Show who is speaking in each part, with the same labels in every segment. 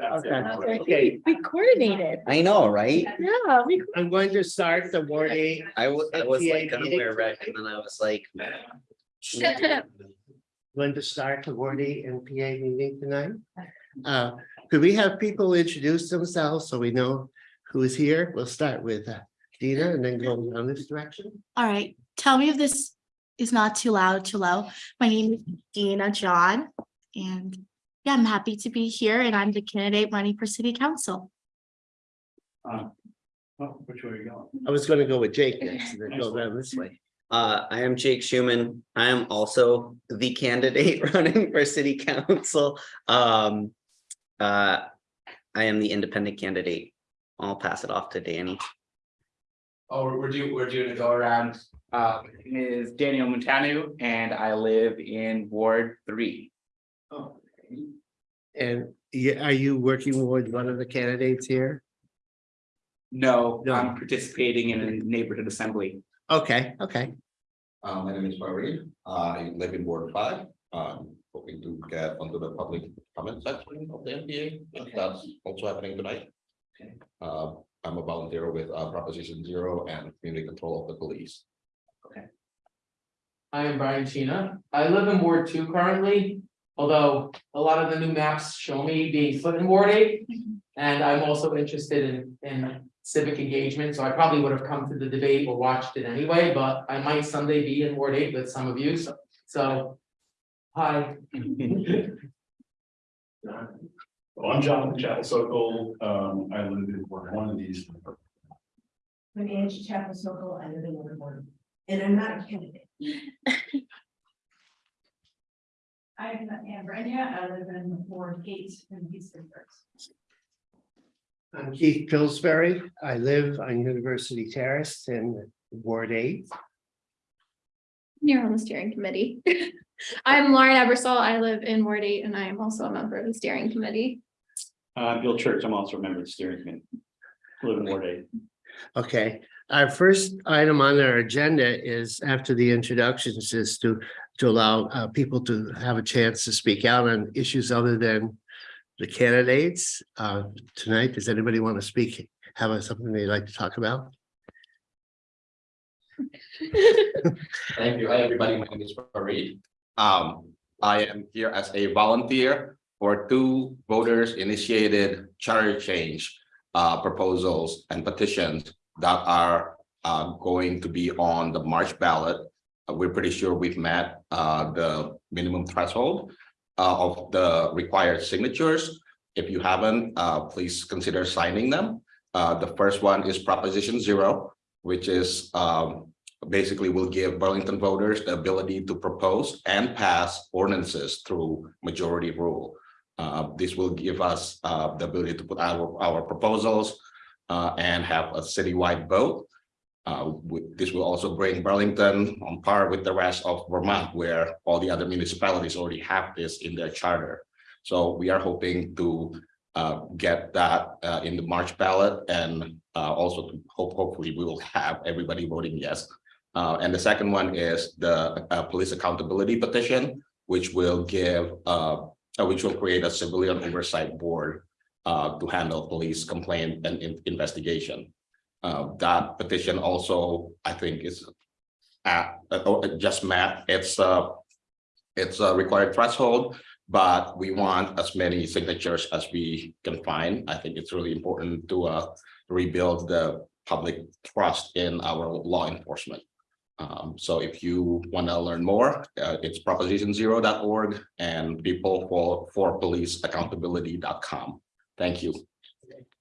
Speaker 1: Okay.
Speaker 2: Okay,
Speaker 3: We coordinated.
Speaker 4: I know, right?
Speaker 3: Yeah, we.
Speaker 1: I'm going to start the Ward eight.
Speaker 4: I was, I was like, gonna wear red, and then I was like.
Speaker 1: Going to start the Ward eight NPA meeting tonight. Uh, could we have people introduce themselves so we know who is here? We'll start with uh, Dina and then go down this direction.
Speaker 3: All right, tell me if this is not too loud, too low. My name is Dina John and yeah, I'm happy to be here and I'm the candidate running for city council.
Speaker 5: Uh, oh, which way are you going?
Speaker 1: I was gonna go with Jake next and then go down this way.
Speaker 4: Uh, I am Jake Schuman. I am also the candidate running for city council. Um, uh, I am the independent candidate. I'll pass it off to Danny.
Speaker 6: Oh, we're, we're doing, we're doing a go around. Uh, my name is Daniel Montanu and I live in Ward Three.
Speaker 1: And yeah, are you working with one of the candidates here?
Speaker 6: No,
Speaker 1: No.
Speaker 6: I'm participating in a neighborhood assembly.
Speaker 1: Okay, okay.
Speaker 7: Uh, my name is Farid. I live in Ward five. Um, hoping to get onto the public comment section of the NPA. if That's also happening tonight. Uh, I'm a volunteer with uh, Proposition Zero and Community Control of the Police. Okay.
Speaker 8: I am Brian Sheena. I live in Ward two currently, although a lot of the new maps show me being split in Ward eight. And I'm also interested in, in civic engagement, so I probably would have come to the debate or watched it anyway, but I might someday be in Ward eight with some of you, so, so. Hi.
Speaker 5: Well, I'm Jonathan Chapel Sokol. Um, I live in Ward one of these.
Speaker 9: My name is Chapel Sokol, I live in Ward one, and I'm not a candidate. I'm Amber, Brenda, I live in Ward eight in Houston first.
Speaker 1: I'm Keith Pillsbury. I live on University Terrace in Ward eight.
Speaker 2: You're on the steering committee. I'm Lauren Ebersol. I live in Ward eight and I am also a member of the steering committee.
Speaker 5: Uh, Bill Church, I'm also a member of the steering committee. I Live in Ward eight.
Speaker 1: Okay, our first item on our agenda is after the introductions is to to allow uh people to have a chance to speak out on issues other than the candidates. Uh, tonight, does anybody want to speak? Have something they'd like to talk about?
Speaker 7: Thank you. Hi, everybody. My name is Farid. Um, I am here as a volunteer for two voters initiated charter change uh, proposals and petitions that are uh, going to be on the March ballot. Uh, We're pretty sure we've met uh, the minimum threshold uh, of the required signatures. If you haven't, uh, please consider signing them. Uh, The first one is Proposition Zero, which is um, basically will give Burlington voters the ability to propose and pass ordinances through majority rule. Uh, this will give us the ability to put our, our proposals and have a citywide vote. Uh, this will also bring Burlington on par with the rest of Vermont, where all the other municipalities already have this in their charter. So we are hoping to uh, get that uh, in the March ballot and uh, also to hope, hopefully we will have everybody voting yes. Uh, and the second one is the uh, police accountability petition, which will give, which will create a civilian oversight board to handle police complaint and in- investigation. Uh, that petition also, I think, is at, uh, oh, just met its, uh, its a required threshold, but we want as many signatures as we can find. I think it's really important to uh, rebuild the public trust in our law enforcement. Um, so if you want to learn more, uh, it's propositionzero.org and people for, for police accountability.com. Thank you.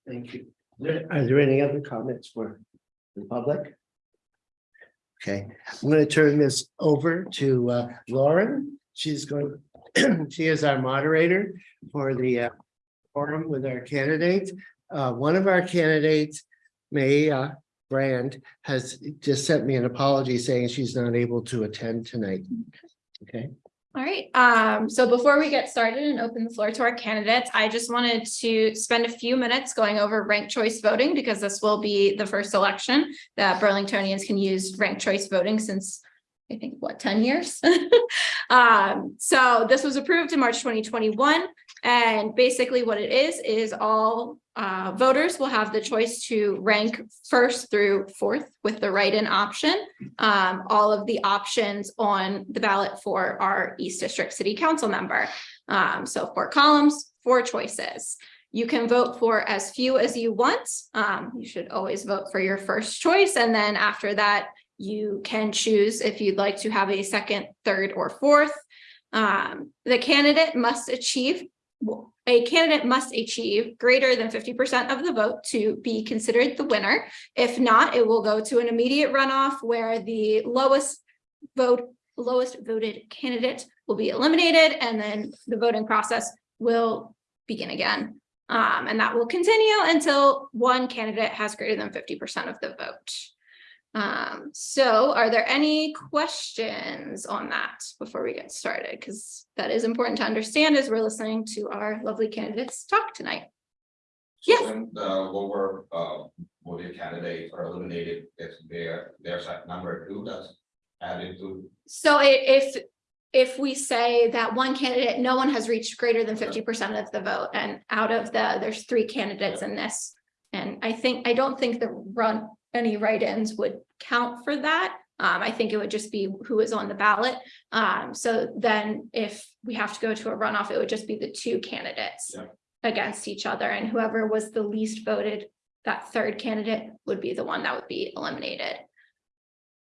Speaker 1: Thank you. There- Are there any other comments for the public? Okay, I'm going to turn this over to uh, Lauren. She's going, she is our moderator for the uh, forum with our candidates. Uh, One of our candidates, May uh, Brand, has just sent me an apology saying she's not able to attend tonight. Okay,
Speaker 2: All right, um, so before we get started and open the floor to our candidates, I just wanted to spend a few minutes going over ranked choice voting because this will be the first election that Burlingtonians can use ranked choice voting since I think, what, ten years? Um, so this was approved in March twenty twenty-one. And basically what it is, is all uh voters will have the choice to rank first through fourth with the write-in option. Um, all of the options on the ballot for our East District City Council member. Um, so four columns, four choices. You can vote for as few as you want. Um, you should always vote for your first choice, and then after that, you can choose if you'd like to have a second, third, or fourth. Um, the candidate must achieve, a candidate must achieve greater than fifty percent of the vote to be considered the winner. If not, it will go to an immediate runoff where the lowest vote, lowest voted candidate will be eliminated, and then the voting process will begin again. Um, and that will continue until one candidate has greater than fifty percent of the vote. Um, so are there any questions on that before we get started? Because that is important to understand as we're listening to our lovely candidates talk tonight. Yes.
Speaker 7: So when the lower uh voting candidates are eliminated, if their that number two that's added to.
Speaker 2: So if, if we say that one candidate, no one has reached greater than fifty percent of the vote and out of the, there's three candidates in this. And I think, I don't think the run, any write-ins would count for that. Um, I think it would just be who is on the ballot. Um, so then if we have to go to a runoff, it would just be the two candidates.
Speaker 7: Yeah.
Speaker 2: Against each other and whoever was the least voted, that third candidate would be the one that would be eliminated.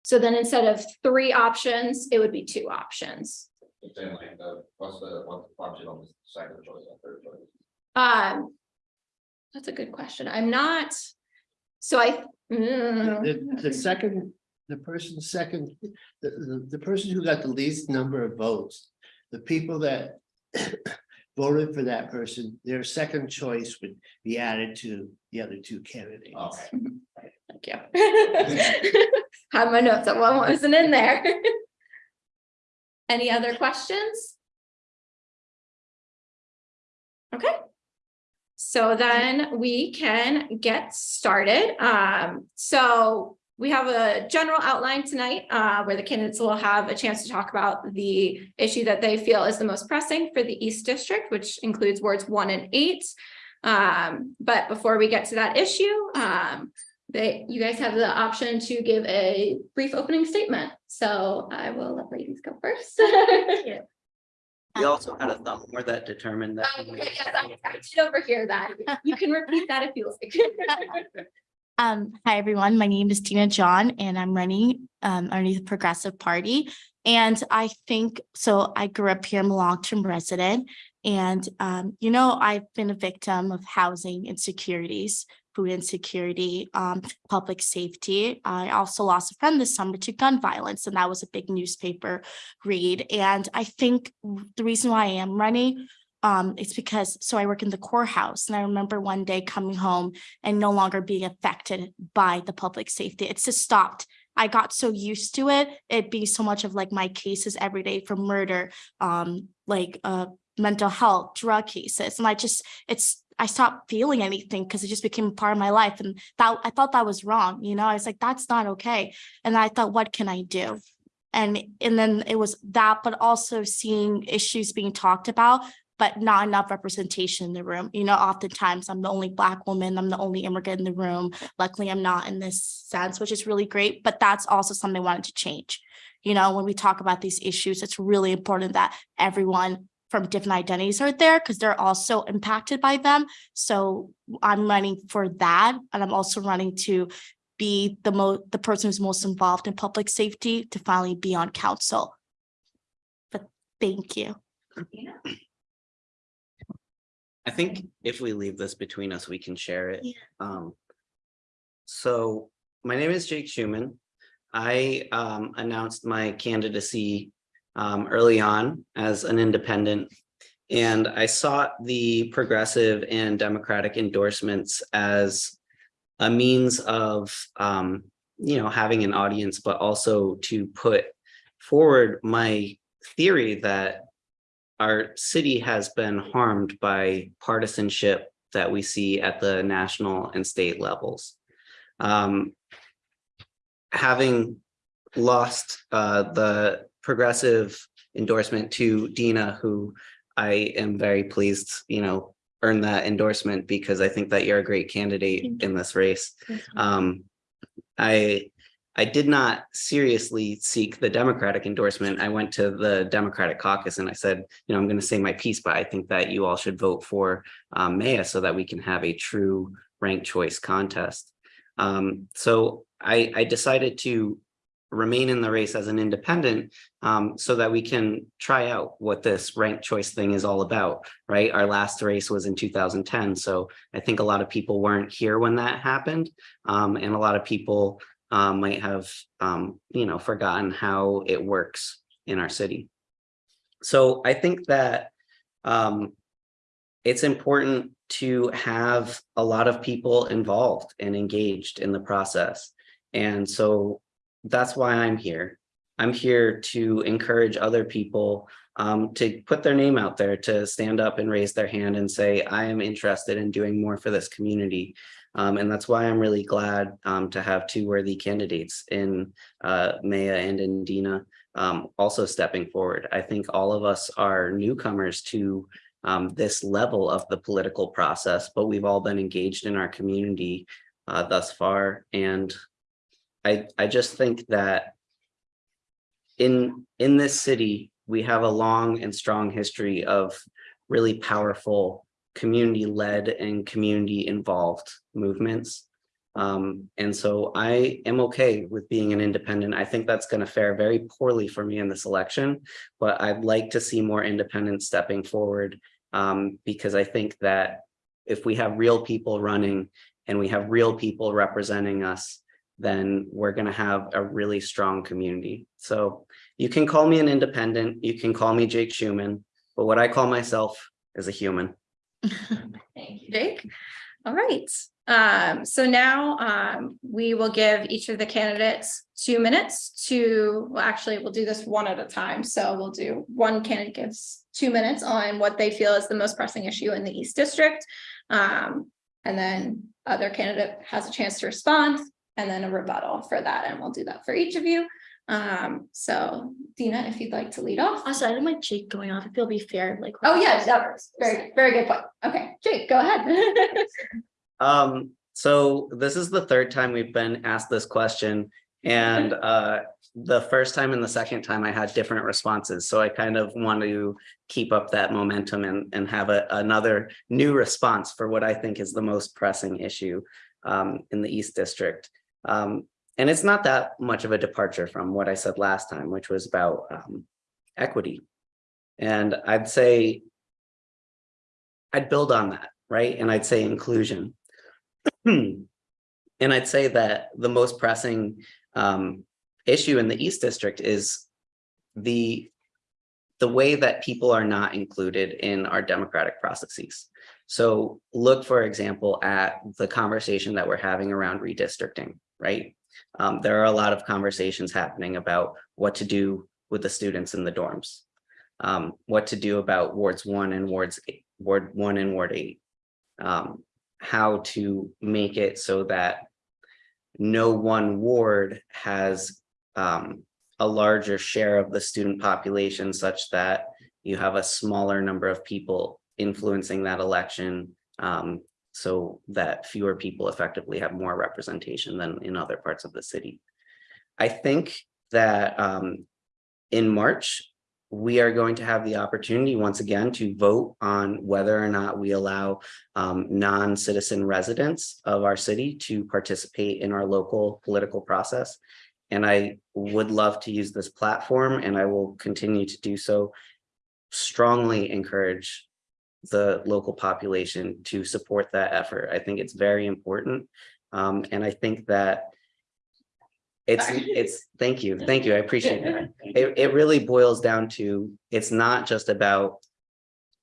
Speaker 2: So then instead of three options, it would be two options.
Speaker 7: But Then like the, what's the, what's the function of the second choice and third choice?
Speaker 2: Um. That's a good question. I'm not. So I. mm,
Speaker 1: The, the second, the person second, the, the, the person who got the least number of votes, the people that voted for that person, their second choice would be added to the other two candidates.
Speaker 7: Okay.
Speaker 2: Thank you. Had my notes, that one wasn't in there. Any other questions? Okay. So then we can get started. Um, so we have a general outline tonight, uh, where the candidates will have a chance to talk about the issue that they feel is the most pressing for the East District, which includes wards one and eight. Um, but before we get to that issue, um, they, you guys have the option to give a brief opening statement. So I will let ladies go first.
Speaker 4: We also had a thumb more that determined that.
Speaker 2: Um, okay, yes, I I did overhear that. You can repeat that if you like.
Speaker 3: Um, hi, everyone. My name is Dina John and I'm running um underneath the Progressive Party. And I think, so I grew up here, I'm a long-term resident. And um, you know, I've been a victim of housing insecurities, food insecurity, um, public safety. I also lost a friend this summer to gun violence, and that was a big newspaper read. And I think the reason why I am running um, it's because, so I work in the courthouse and I remember one day coming home and no longer being affected by the public safety. It's just stopped. I got so used to it. it being so much of like my cases every day for murder, um, like uh mental health, drug cases. And I just, it's, I stopped feeling anything because it just became part of my life. And that I thought that was wrong, you know, I was like, that's not okay. And I thought, what can I do? And and then it was that, but also seeing issues being talked about but not enough representation in the room. You know, oftentimes I'm the only black woman, I'm the only immigrant in the room. Luckily, I'm not in this sense, which is really great, but that's also something I wanted to change. You know, when we talk about these issues, it's really important that everyone from different identities are there because they're also impacted by them. So I'm running for that. And I'm also running to be the mo, the person who's most involved in public safety to finally be on council. But thank you.
Speaker 4: I think if we leave this between us, we can share it.
Speaker 3: Yeah.
Speaker 4: Um. So my name is Jake Schuman. I um announced my candidacy um early on as an independent. And I sought the progressive and democratic endorsements as a means of um, you know, having an audience, but also to put forward my theory that our city has been harmed by partisanship that we see at the national and state levels. Um, having lost uh the progressive endorsement to Dina, who I am very pleased, you know, earned that endorsement because I think that you're a great candidate in this race. Um, I, I did not seriously seek the Democratic endorsement. I went to the Democratic caucus and I said, you know, I'm going to say my piece, but I think that you all should vote for um, Maya so that we can have a true ranked choice contest. Um, so I, I decided to remain in the race as an independent um, so that we can try out what this ranked choice thing is all about, right? Our last race was in 2010. So I think a lot of people weren't here when that happened. Um, and a lot of people um, might have, um, you know, forgotten how it works in our city. So I think that um, it's important to have a lot of people involved and engaged in the process. And so that's why I'm here. I'm here to encourage other people um, to put their name out there, to stand up and raise their hand and say, I am interested in doing more for this community. Um, and that's why I'm really glad um, to have two worthy candidates in uh, Maya and in Dina um, also stepping forward. I think all of us are newcomers to um, this level of the political process, but we've all been engaged in our community uh, thus far. And I, I just think that in, in this city, we have a long and strong history of really powerful community-led and community-involved movements. Um, and so I am okay with being an independent. I think that's going to fare very poorly for me in this election, but I'd like to see more independents stepping forward um, because I think that if we have real people running and we have real people representing us, then we're going to have a really strong community. So you can call me an independent, you can call me Jake Schuman, but what I call myself is a human.
Speaker 2: Thank you, Jake. All right, um, so now, um, we will give each of the candidates two minutes to, well, actually, we'll do this one at a time. So we'll do, one candidate gives two minutes on what they feel is the most pressing issue in the East District. Um, and then other candidate has a chance to respond and then a rebuttal for that, and we'll do that for each of you. Um, so Dina, if you'd like to lead off.
Speaker 3: Also, I don't like Jake going off. I feel be fair, like.
Speaker 2: Oh, yeah, that was very, very good point. Okay, Jake, go ahead.
Speaker 4: Um, so this is the third time we've been asked this question. And uh, the first time and the second time I had different responses. So I kind of want to keep up that momentum and, and have a, another new response for what I think is the most pressing issue um, in the East District. Um, and it's not that much of a departure from what I said last time, which was about um, equity. And I'd say I'd build on that, right? And I'd say inclusion. and I'd say that the most pressing um, issue in the East District is the the way that people are not included in our democratic processes. So look, for example, at the conversation that we're having around redistricting, right? Um, there are a lot of conversations happening about what to do with the students in the dorms, um, what to do about wards one and wards eight, ward one and ward eight, um, how to make it so that no one ward has um, a larger share of the student population such that you have a smaller number of people influencing that election um, so that fewer people effectively have more representation than in other parts of the city. I think that um, in March, we are going to have the opportunity once again to vote on whether or not we allow um, non-citizen residents of our city to participate in our local political process. And I would love to use this platform and I will continue to do so. Strongly encourage the local population to support that effort. I think it's very important. Um, and I think that it's, it's, thank you, thank you, I appreciate it. It, it really boils down to, it's not just about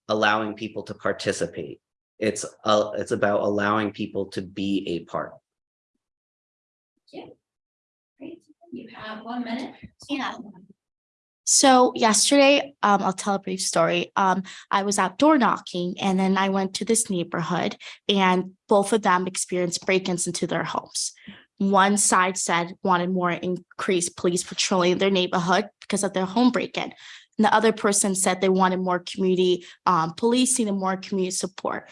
Speaker 4: allowing people to participate. It's, uh, it's about allowing people to be a part. Yeah.
Speaker 2: Great. You have one minute.
Speaker 3: Yeah. So yesterday, um, I'll tell a brief story. Um, I was out door knocking and then I went to this neighborhood and both of them experienced break-ins into their homes. one side said wanted more increased police patrolling their neighborhood because of their home break-in. And the other person said they wanted more community um policing and more community support.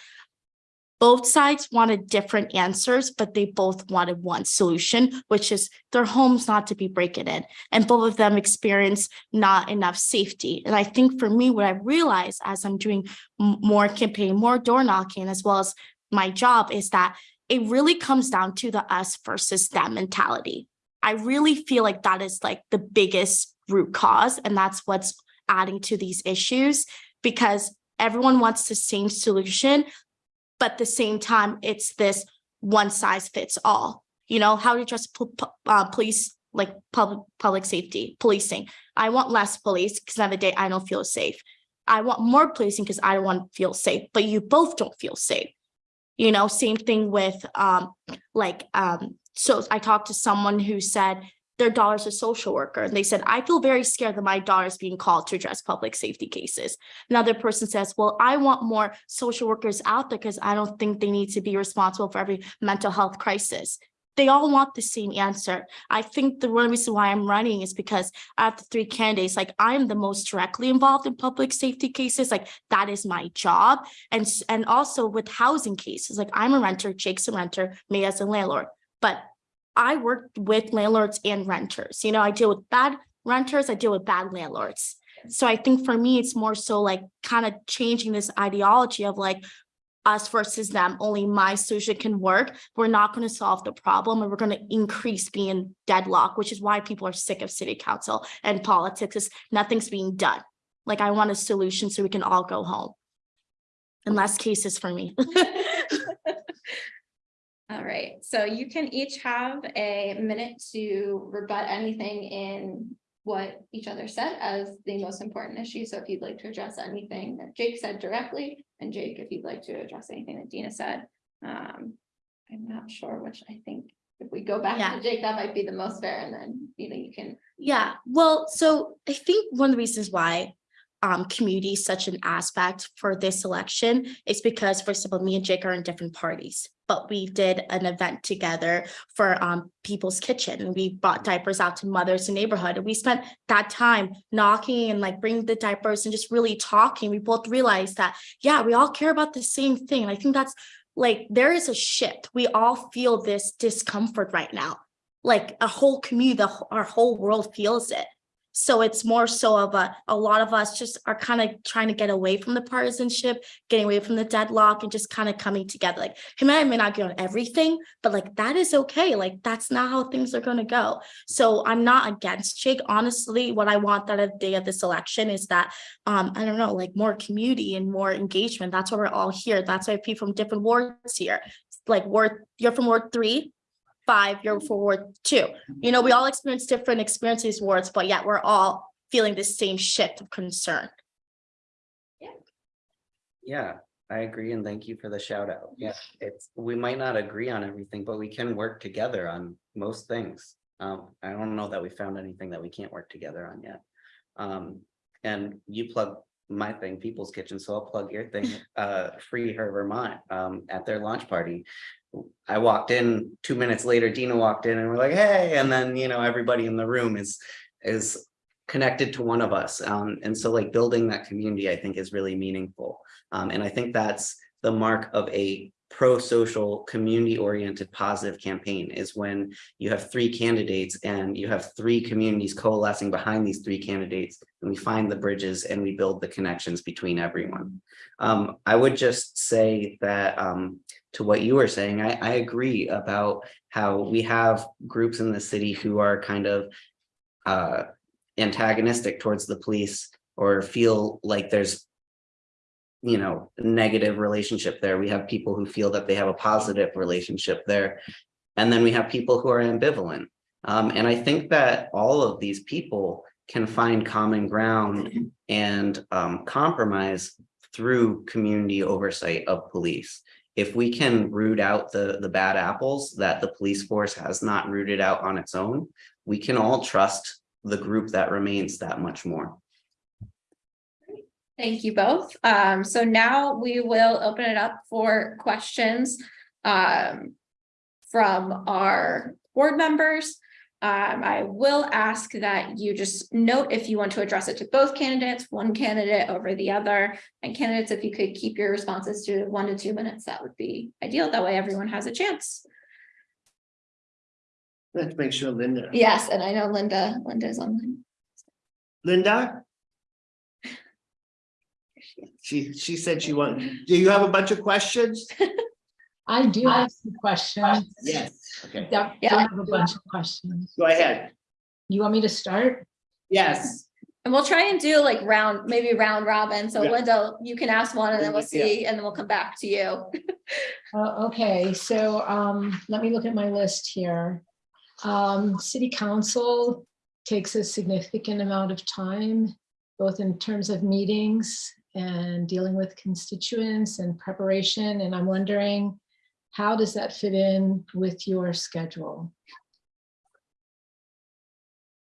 Speaker 3: Both sides wanted different answers, but they both wanted one solution, which is their homes not to be breaking in. And both of them experience not enough safety. And I think for me, what I realized as I'm doing more campaign, more door knocking, as well as my job is that it really comes down to the us versus them mentality. I really feel like that is like the biggest root cause, and that's what's adding to these issues because everyone wants the same solution, but at the same time, it's this one size fits all. You know, how to address uh, police, like public, public safety, policing. I want less police because the day, I don't feel safe. I want more policing because I don't want to feel safe, but you both don't feel safe. You know, same thing with um, like um, so I talked to someone who said their daughter's a social worker, and they said, I feel very scared that my daughter is being called to address public safety cases. Another person says, well, I want more social workers out there because I don't think they need to be responsible for every mental health crisis. They all want the same answer. I think the one reason why I'm running is because I have the three candidates, like I'm the most directly involved in public safety cases, like that is my job. And, and also with housing cases, like I'm a renter, Jake's a renter, me as a landlord. But I work with landlords and renters, you know, I deal with bad renters, I deal with bad landlords. So I think for me, it's more so like kind of changing this ideology of like us versus them, only my solution can work. We're not going to solve the problem and we're going to increase being deadlocked, which is why people are sick of city council and politics is nothing's being done. Like I want a solution so we can all go home. And less cases for me.
Speaker 2: All right, so you can each have a minute to rebut anything in what each other said as the most important issue. So if you'd like to address anything that Jake said directly, and Jake, if you'd like to address anything that Dina said. Um, I'm not sure which I think if we go back
Speaker 3: Yeah.
Speaker 2: to Jake, that might be the most fair, and then you know, you can.
Speaker 3: Yeah, well, so I think one of the reasons why um community such an aspect for this election is because, for example, me and Jake are in different parties. But we did an event together for um People's Kitchen and we brought diapers out to mothers in neighborhood. And we spent that time knocking and like bringing the diapers and just really talking. We both realized that, yeah, we all care about the same thing. And I think that's like, there is a shift. We all feel this discomfort right now like a whole community, the, our whole world feels it. So it's more so of a, a lot of us just are kind of trying to get away from the partisanship, getting away from the deadlock and just kind of coming together. Like, he may, may not agree on everything, but like, that is okay. Like, that's not how things are gonna go. So I'm not against Jake. Honestly, what I want that of day of this election is that, um, I don't know, like more community and more engagement. That's why we're all here. That's why people from different wards here. Like Ward, you're from Ward three, five, you're for Ward two. You know, we all experience different experiences wards, but yet we're all feeling the same shift of concern.
Speaker 4: Yeah. Yeah, I agree and thank you for the shout out. Yeah, it's, we might not agree on everything, but we can work together on most things. Um, I don't know that we found anything that we can't work together on yet. Um, and you plug my thing, People's Kitchen, so I'll plug your thing, uh, Free Her Vermont, um, at their launch party. I walked in, two minutes later, Dina walked in and we're like, hey, and then, you know, everybody in the room is, is connected to one of us. Um, and so like building that community, I think is really meaningful. Um, and I think that's the mark of a pro-social, community-oriented, positive campaign is when you have three candidates and you have three communities coalescing behind these three candidates and we find the bridges and we build the connections between everyone. Um, I would just say that um, to what you were saying, I, I agree about how we have groups in the city who are kind of uh, antagonistic towards the police or feel like there's you know, negative relationship there. We have people who feel that they have a positive relationship there. And then we have people who are ambivalent. Um, and I think that all of these people can find common ground and um, compromise through community oversight of police. If we can root out the, the bad apples that the police force has not rooted out on its own, we can all trust the group that remains that much more.
Speaker 2: Thank you both. Um, so now we will open it up for questions. Um. From our board members. Um, I will ask that you just note if you want to address it to both candidates, one candidate over the other. And candidates, if you could keep your responses to one to two minutes, that would be ideal. That way everyone has a chance.
Speaker 1: Let's make sure Linda,
Speaker 2: Yes, and I know Linda, Linda's online.
Speaker 1: Linda? She, she said she wanted, do you have a bunch of questions?
Speaker 10: I do have some questions.
Speaker 1: Yes. Okay,
Speaker 10: Yeah, I
Speaker 2: Yeah.
Speaker 10: have a bunch of questions.
Speaker 1: go ahead.
Speaker 10: You want me to start?
Speaker 1: Yes.
Speaker 2: And we'll try and do like round, maybe round robin. So
Speaker 1: Yeah.
Speaker 2: Linda, you can ask one and then we'll
Speaker 1: Yeah.
Speaker 2: see, and then we'll come back to you.
Speaker 10: Uh, okay, so, um, let me look at my list here. Um, city council takes a significant amount of time, both in terms of meetings and dealing with constituents and preparation, and I'm wondering, how does that fit in with your schedule?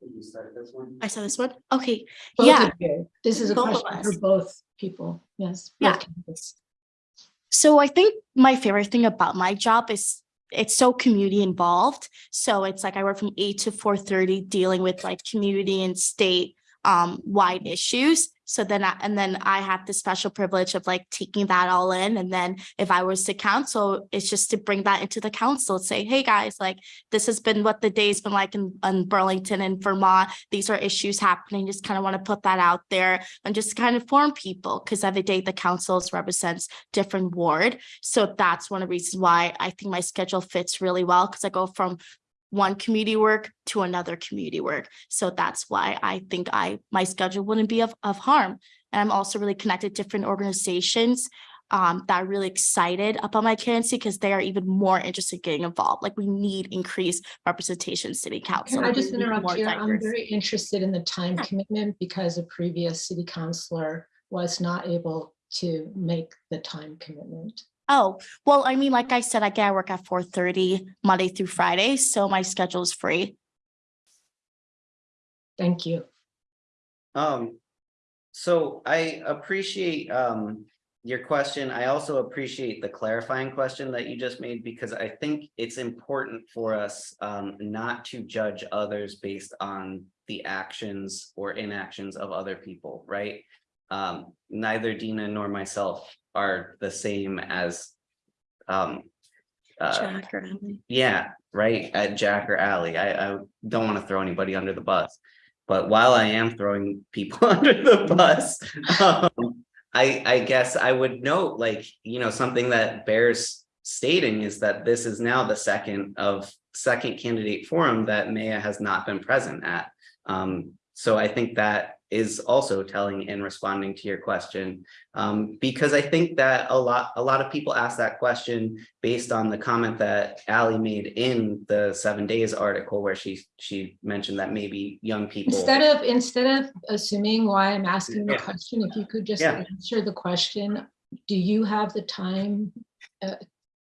Speaker 4: You start this one?
Speaker 3: I saw this one. Okay,
Speaker 10: Both
Speaker 3: Yeah.
Speaker 10: This is a
Speaker 3: Both
Speaker 10: question for both people, yes. both
Speaker 3: Yeah.
Speaker 10: candidates.
Speaker 3: So I think my favorite thing about my job is it's so community involved. So it's like I work from eight to four thirty dealing with like community and state um wide issues. So then I, and then I have the special privilege of like taking that all in. And then if I was to council, it's just to bring that into the council, say, hey, guys, like this has been what the day's been like in, in Burlington and Vermont. These are issues happening. Just kind of want to put that out there and just kind of inform people because every day the councils represents different ward. So that's one of the reasons why I think my schedule fits really well because I go from one community work to another community work. So that's why I think I, my schedule wouldn't be of, of harm. And I'm also really connected to different organizations um, that are really excited about my candidacy because they are even more interested in getting involved. Like we need increased representation city council.
Speaker 10: Can I just interrupt here? I'm very interested in the time
Speaker 3: Yeah.
Speaker 10: commitment because a previous city councillor was not able to make the time commitment.
Speaker 3: Oh, well, I mean, like I said, I get I work at four thirty Monday through Friday, so my schedule is free.
Speaker 10: Thank you.
Speaker 4: Um, so I appreciate um your question. I also appreciate the clarifying question that you just made because I think it's important for us um not to judge others based on the actions or inactions of other people, right? Um, neither Dina nor myself are the same as um uh,
Speaker 3: Jack or Emily.
Speaker 4: yeah, right, at Jack or Ally. I, I don't want to throw anybody under the bus. But while I am throwing people under the bus, um, I, I guess I would note, like, you know, something that bears stating is that this is now the second of second candidate forum that Maya has not been present at. Um, so I think that is also telling in responding to your question. Um, because I think that a lot, a lot of people ask that question based on the comment that Ally made in the seven days article where she, she mentioned that maybe young people.
Speaker 10: Instead of, instead of assuming why I'm asking the
Speaker 4: Yeah.
Speaker 10: question, if you could just
Speaker 4: Yeah.
Speaker 10: answer the question, do you have the time? uh,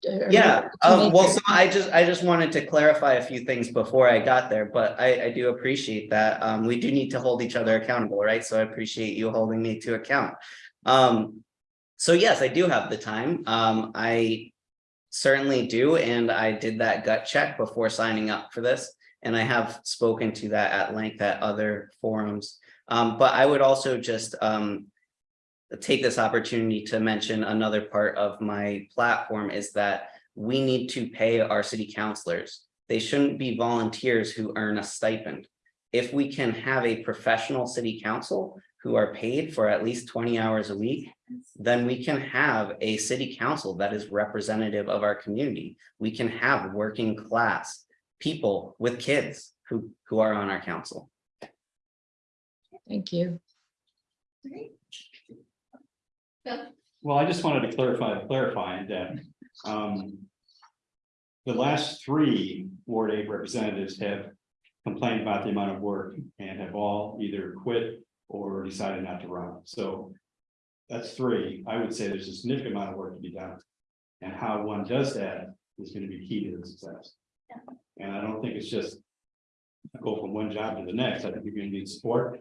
Speaker 4: Yeah, uh, well, so I just, I just wanted to clarify a few things before I got there, but I, I do appreciate that. Um, we do need to hold each other accountable, right? So I appreciate you holding me to account. Um, so yes, I do have the time. Um, I certainly do, and I did that gut check before signing up for this. And I have spoken to that at length at other forums. Um, but I would also just, um, take this opportunity to mention another part of my platform is that we need to pay our city councilors. They shouldn't be volunteers who earn a stipend. If we can have a professional city council who are paid for at least twenty hours a week, then we can have a city council that is representative of our community. We can have working class people with kids who, who are on our council.
Speaker 10: Thank you.
Speaker 5: Well, I just wanted to clarify, clarify that, um. The last three Ward Eight representatives have complained about the amount of work and have all either quit or decided not to run, so. That's three, I would say there's a significant amount of work to be done. And how one does that is gonna be key to the success. And I don't think it's just. Go from one job to the next, I think you're gonna need support.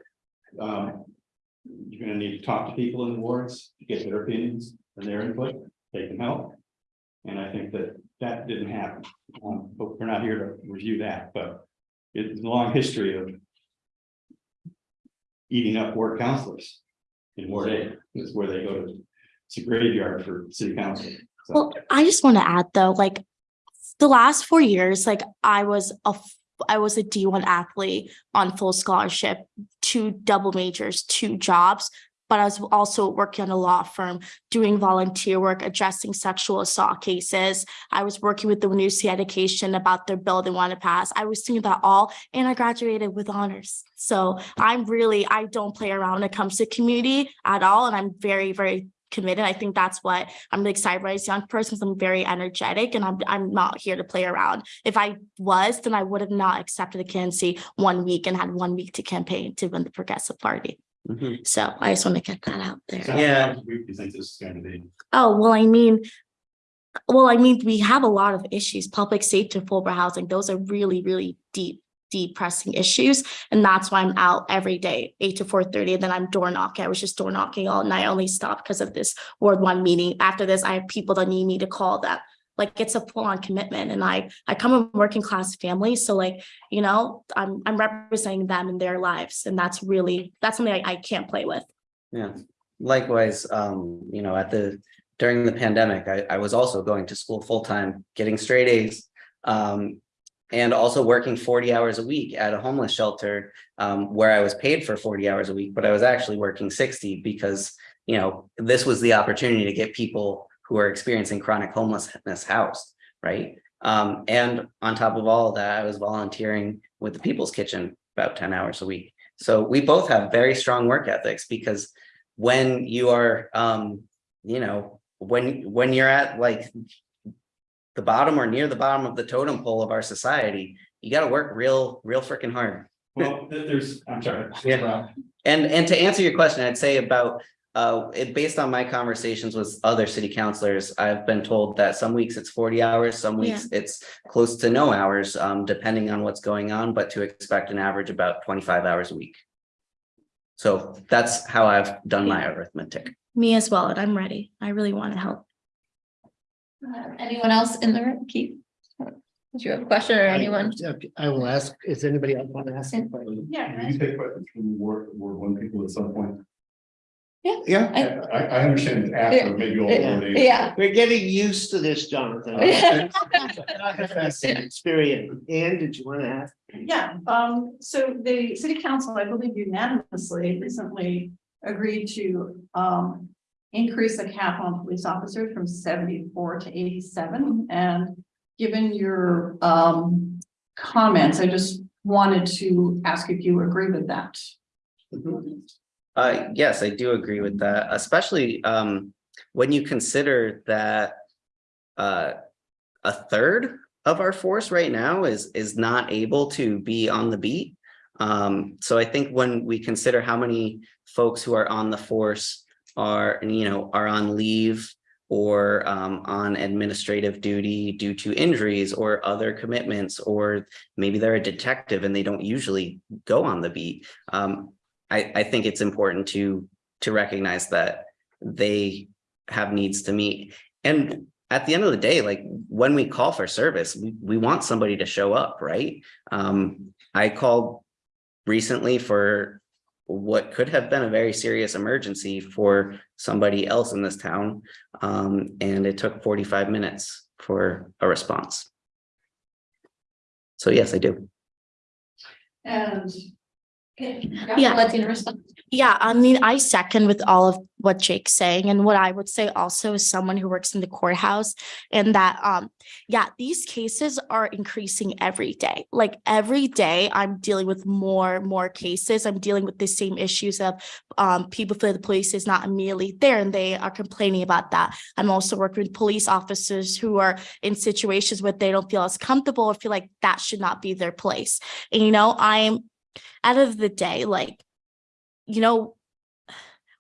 Speaker 5: Um, you're gonna need to talk to people in the wards, to get their opinions and their input, they can help. And I think that that didn't happen. Um, but we're not here to review that, but it's a long history of eating up ward councilors in Ward A. is where they go to, it's a graveyard for city council. So-
Speaker 3: Well, I just want to add though, like the last four years, like I was a I was a D one athlete on full scholarship, two double majors, two jobs. But I was also working on a law firm, doing volunteer work, addressing sexual assault cases. I was working with the Sea Education about their bill they want to pass. I was doing that all, and I graduated with honors. So I'm really, I don't play around when it comes to community at all, and I'm very, very committed. I think that's what I'm really excited about as a young person, because I'm very energetic and I'm, I'm not here to play around. If I was, then I would have not accepted the candidacy one week and had one week to campaign to win the Progressive Party.
Speaker 4: Mhm.
Speaker 3: So I just want to get that out there.
Speaker 5: how
Speaker 4: Yeah.
Speaker 5: long We think this is going to be.
Speaker 3: Oh, well, I mean, well, I mean, we have a lot of issues, public safety, affordable housing. Those are really, really deep, deep pressing issues. And that's why I'm out every day, eight to four thirty, and then I'm door knocking. I was just door knocking all night. I only stopped because of this Ward One meeting. After this, I have people that need me to call them. Like, it's a full-on commitment and I, I come from working class family, so like, you know, I'm, I'm representing them in their lives. And that's really, that's something I, I can't play with.
Speaker 4: Yeah, likewise, um, you know, at the, during the pandemic, I, I was also going to school full-time, getting straight A's. Um, and also working forty hours a week at a homeless shelter, um, where I was paid for forty hours a week, but I was actually working sixty because. You know, this was the opportunity to get people who are experiencing chronic homelessness housed, right? Um, and on top of all that, I was volunteering with the People's Kitchen about ten hours a week. So we both have very strong work ethics because when you are, um, you know, when, when you're at like the bottom or near the bottom of the totem pole of our society, you gotta work real, real freaking hard.
Speaker 5: Well, there's, I'm sorry.
Speaker 4: Yeah. And, and to answer your question, I'd say about, uh, it, based on my conversations with other city councilors, I've been told that some weeks it's forty hours, some weeks it's close to no hours, um, depending on what's going on, but to expect an average about twenty-five hours a week. So that's how I've done my arithmetic.
Speaker 3: Me as well, and I'm ready. I really want to help.
Speaker 2: Uh, Anyone else in the room? Keith? Did you have a question or anyone?
Speaker 1: I will ask, is anybody else want to ask? a question?
Speaker 9: Yeah.
Speaker 5: Will you take questions from Ward, Ward one people at some point?
Speaker 1: Yeah,
Speaker 5: I, I understand after maybe all.
Speaker 2: Yeah.
Speaker 1: we're getting used to this, Jonathan. Experience. Ann, did you want to ask?
Speaker 9: Yeah, um, so the city council, I believe unanimously recently agreed to, um. Increase the cap on police officers from seventy-four to eighty-seven, and given your, um. Comments, I just wanted to ask if you agree with that.
Speaker 4: Uh, yes, I do agree with that, especially, um, when you consider that. Uh, a third of our force right now is, is not able to be on the beat. Um, so I think when we consider how many folks who are on the force are, you know, are on leave. Or, um, on administrative duty due to injuries or other commitments, or maybe they're a detective and they don't usually go on the beat. Um, I, I think it's important to, to recognize that they have needs to meet. And at the end of the day, like, when we call for service, we, we want somebody to show up, right? Um, I called recently for what could have been a very serious emergency for somebody else in this town. Um, and it took forty-five minutes for a response. So yes, I do.
Speaker 9: And.
Speaker 3: Yeah.
Speaker 2: Latina.
Speaker 3: Yeah, I mean, I second with all of what Jake's saying. And what I would say also is someone who works in the courthouse and that, um, yeah, these cases are increasing every day. Like every day I'm dealing with more, more cases. I'm dealing with the same issues of, um, people feel the police is not immediately there and they are complaining about that. I'm also working with police officers who are in situations where they don't feel as comfortable or feel like that should not be their place. And, you know, I'm, out of the day, like, you know,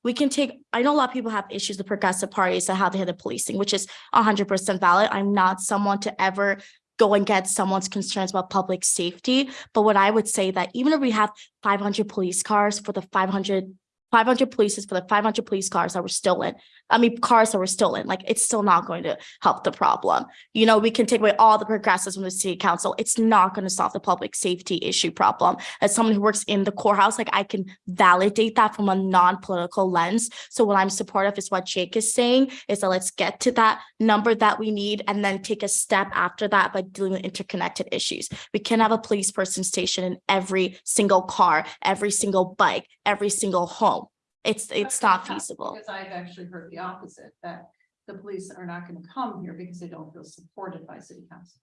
Speaker 3: we can take, I know a lot of people have issues with progressive parties and how they handle policing, which is hundred percent valid. I'm not someone to ever go and get someone's concerns about public safety. But what I would say that even if we have five hundred police cars for the 500 five hundred polices for the five hundred police cars that were stolen. I mean, cars that were stolen, like, it's still not going to help the problem. You know, we can take away all the progressives from the city council. It's not going to solve the public safety issue problem. As someone who works in the courthouse, like, I can validate that from a non-political lens. So what I'm supportive is what Jake is saying, is that let's get to that number that we need and then take a step after that by dealing with interconnected issues. We can have a police person stationed in every single car, every single bike, every single home. It's, it's not feasible.
Speaker 9: Because I've actually heard the opposite, that the police are not gonna come here because they don't feel supported by city council.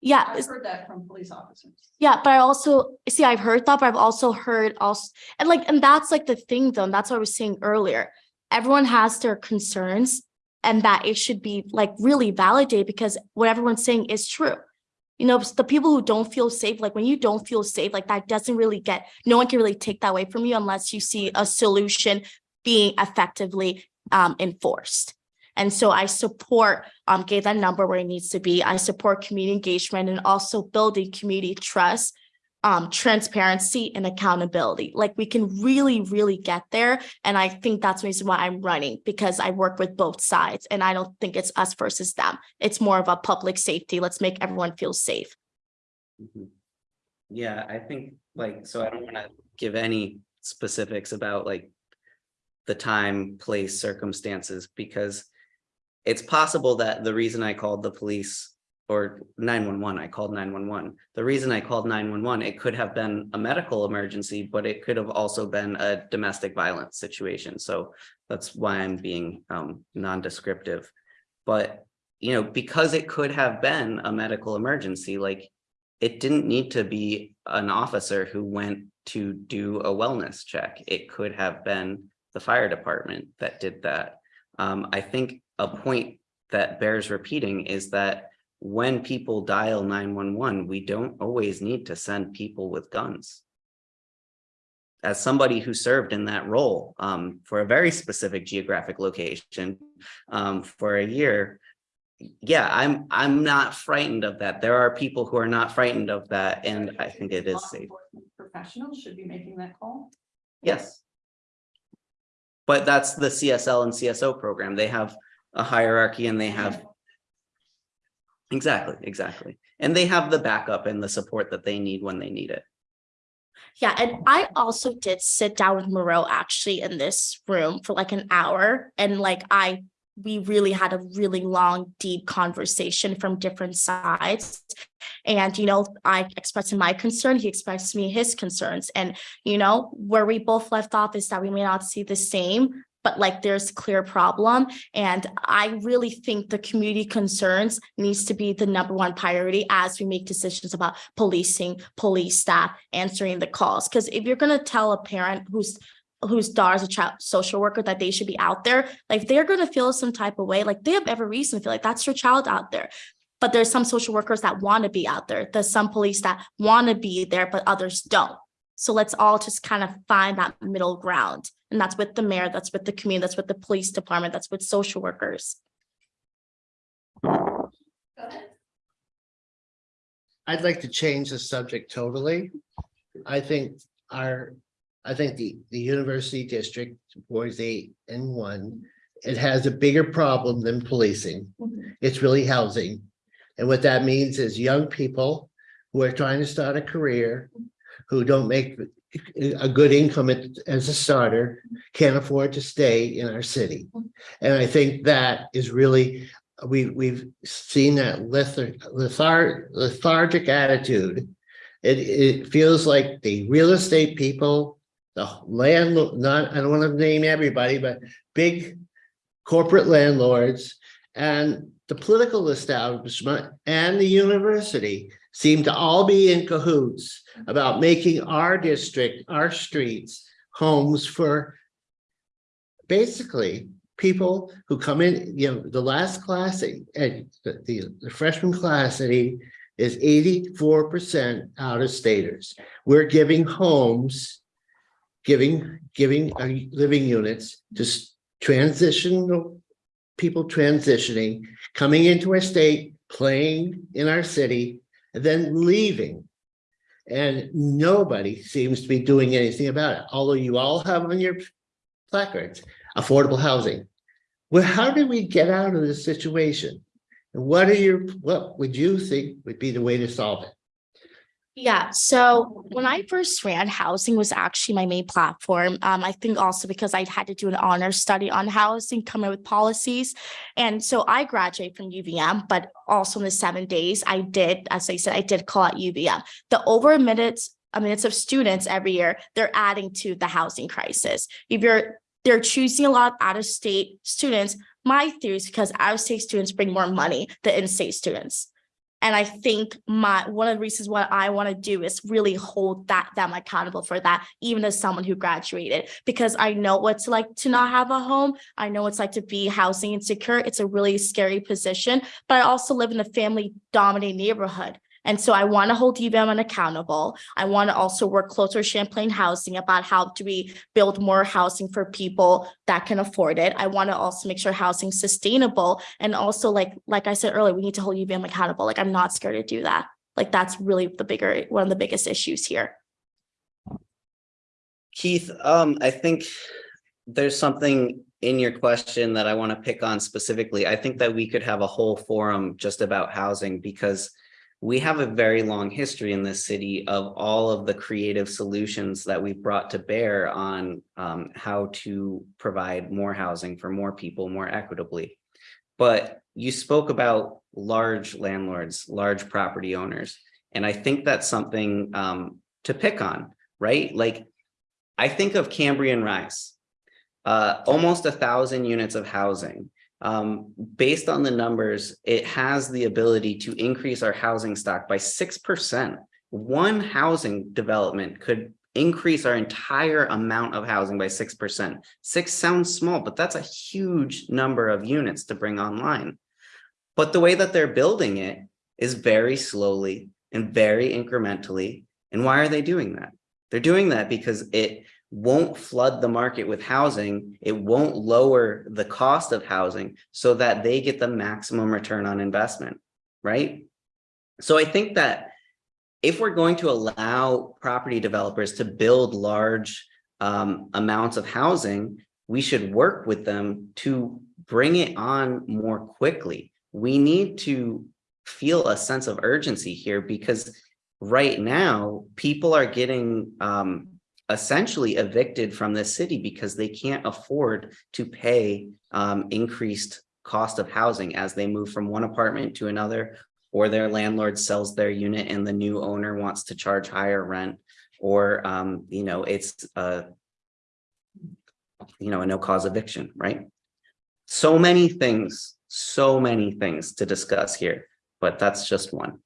Speaker 3: Yeah,
Speaker 9: I've heard that from police officers.
Speaker 3: yeah, but I also, see, I've heard that, but I've also heard also, and like, and that's like the thing though, and that's what I was saying earlier. Everyone has their concerns and that it should be like really validated because what everyone's saying is true. You know, the people who don't feel safe, like when you don't feel safe, like that doesn't really get, no one can really take that away from you unless you see a solution being effectively um enforced. And so I support um getting that number where it needs to be. I support community engagement and also building community trust, um, transparency and accountability. Like we can really, really get there. And I think that's the reason why I'm running because I work with both sides and I don't think it's us versus them. It's more of a public safety. Let's make everyone feel safe.
Speaker 4: Mhm. Yeah, I think like, so I don't wanna give any specifics about like. The time, place, circumstances, because. It's possible that the reason I called the police or nine one one, I called nine one one. The reason I called nine one one, it could have been a medical emergency, but it could have also been a domestic violence situation. So that's why I'm being um non-descriptive. But, you know, because it could have been a medical emergency, like it didn't need to be an officer who went to do a wellness check. It could have been the fire department that did that. Um, I think a point that bears repeating is that when people dial nine one one, we don't always need to send people with guns. As somebody who served in that role um, for a very specific geographic location um, for a year, yeah, I'm, I'm not frightened of that. There are people who are not frightened of that, and I think it is safe.
Speaker 9: Professionals should be making that call.
Speaker 4: Yes. But that's the CSL and CSO program. They have a hierarchy and they have. Exactly, exactly. And they have the backup and the support that they need when they need it.
Speaker 3: Yeah, and I also did sit down with Murad actually in this room for like an hour and like I, we really had a really long, deep conversation from different sides. And, you know, I expressed my concern, he expressed me his concerns and, you know, where we both left off is that we may not see the same, but like there's clear problem. And I really think the community concerns needs to be the number one priority as we make decisions about policing, police staff, answering the calls. Because if you're gonna tell a parent who's whose daughter's a child social worker that they should be out there, like they're gonna feel some type of way, like they have every reason to feel like that's your child out there. But there's some social workers that want to be out there. There's some police that want to be there, but others don't. So let's all just kind of find that middle ground. And that's with the mayor, that's with the community, that's with the police department, that's with social workers.
Speaker 1: I'd like to change the subject totally. I think our, I think the, the university district, boys eight and one, it has a bigger problem than policing. It's really housing. And what that means is young people who are trying to start a career, who don't make a good income as a starter, can't afford to stay in our city. And I think that is really we, we've seen that lethar- lethar- lethargic attitude. It, it feels like the real estate people, the land, not, I don't want to name everybody, but big corporate landlords and the political establishment and the university seem to all be in cahoots about making our district, our streets, homes for basically people who come in, you know, the last class, at the, the freshman class at is eighty-four percent out of staters. We're giving homes, giving, giving uh, living units to transitional people transitioning, coming into our state, playing in our city, then leaving. And nobody seems to be doing anything about it, although you all have on your placards, affordable housing. Well, how do we get out of this situation? And what are your, what would you think would be the way to solve it?
Speaker 3: Yeah, so when I first ran, housing was actually my main platform. Um, I think also because I had to do an honor study on housing, come up with policies. And so I graduated from UVM, but also in the seven days, I did, as I said, I did call out UVM. The over minutes, uh, minutes of students every year, they're adding to the housing crisis. If you're, they're choosing a lot of out-of-state students, my theory is because out-of-state students bring more money than in-state students. And I think my, one of the reasons what I want to do is really hold that, them accountable for that, even as someone who graduated, because I know what it's like to not have a home. I know it's like to be housing insecure. It's a really scary position, but I also live in a family dominated neighborhood. And so I want to hold UVM accountable. I want to also work closer with Champlain Housing about how do we build more housing for people that can afford it. I want to also make sure housing sustainable and also like, like I said earlier, we need to hold UVM accountable. Like I'm not scared to do that. Like that's really the bigger, one of the biggest issues here.
Speaker 4: Keith, um, I think there's something in your question that I want to pick on specifically. I think that we could have a whole forum just about housing because we have a very long history in this city of all of the creative solutions that we've brought to bear on um, how to provide more housing for more people more equitably. But you spoke about large landlords, large property owners, and I think that's something um, to pick on, right? Like, I think of Cambrian Rise, uh, almost a thousand units of housing. Um, based on the numbers, it has the ability to increase our housing stock by 6%. One housing development could increase our entire amount of housing by 6%. Six sounds small, but that's a huge number of units to bring online. But the way that they're building it is very slowly and very incrementally. And why are they doing that? They're doing that because it won't flood the market with housing. It won't lower the cost of housing so that they get the maximum return on investment, right? So I think that if we're going to allow property developers to build large um, amounts of housing, we should work with them to bring it on more quickly. We need to feel a sense of urgency here because right now people are getting um, essentially evicted from the city because they can't afford to pay um, increased cost of housing as they move from one apartment to another or their landlord sells their unit and the new owner wants to charge higher rent or um, you know it's a you know a no cause eviction right? So many things so many things to discuss here but that's just one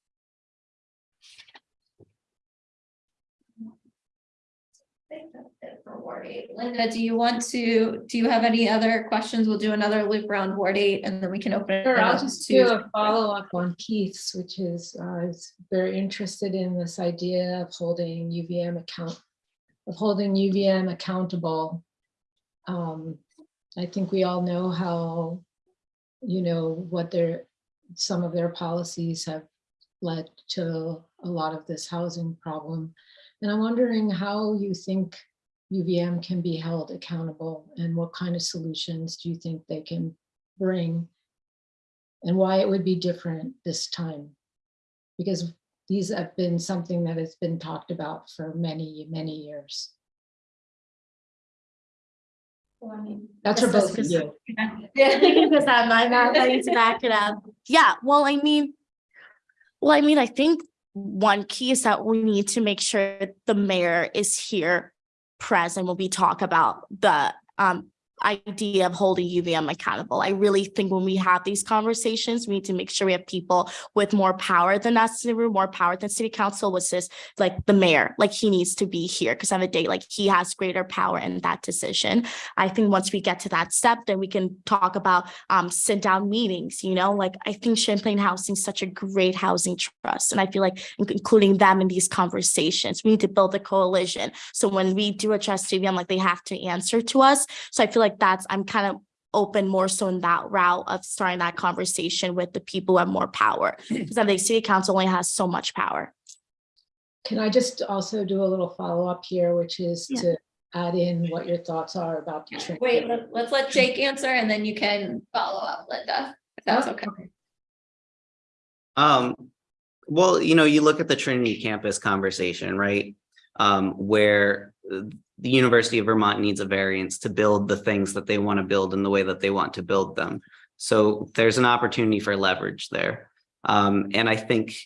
Speaker 2: for Ward eight. Linda, do you want to, do you have any other questions? We'll do another loop around Ward eight and then we can open. it
Speaker 10: Sure, I'll
Speaker 2: up
Speaker 10: just
Speaker 2: to-
Speaker 10: do a follow-up on Keith's, which is, uh, I was very interested in this idea of holding UVM account, of holding UVM accountable. Um, I think we all know how, you know, what their, some of their policies have led to a lot of this housing problem. And I'm wondering how you think UVM can be held accountable and what kind of solutions do you think they can bring and why it would be different this time. Because these have been something that has been talked about for many, many years.
Speaker 2: Well, I mean,
Speaker 10: That's for
Speaker 3: Yes,
Speaker 10: both of you.
Speaker 3: Yeah, because I'm not, not ready to back it up. Yeah, well, I mean, well, I mean, I think one key is that we need to make sure that the mayor is here present when we talk about the um idea of holding UVM accountable. I really think when we have these conversations, we need to make sure we have people with more power than us in the room, more power than city council, which is like the mayor, like he needs to be here because on the day, like he has greater power in that decision. I think once we get to that step, then we can talk about um sit down meetings, you know, like I think Champlain Housing is such a great housing trust. And I feel like including them in these conversations, we need to build a coalition. So when we do address UVM, like they have to answer to us. So I feel like that's, I'm kind of open more so in that route of starting that conversation with the people who have more power. Because I think city council only has so much power.
Speaker 10: Can I just also do a little follow-up here, which is
Speaker 3: Yeah.
Speaker 10: to add in what your thoughts are about the. training.
Speaker 2: Wait, let- let's let Jake answer and then you can follow up, Linda, if that's okay.
Speaker 4: Um, well, you know, you look at the Trinity campus conversation, right? Um, where the University of Vermont needs a variance to build the things that they want to build in the way that they want to build them. So there's an opportunity for leverage there. Um, and I think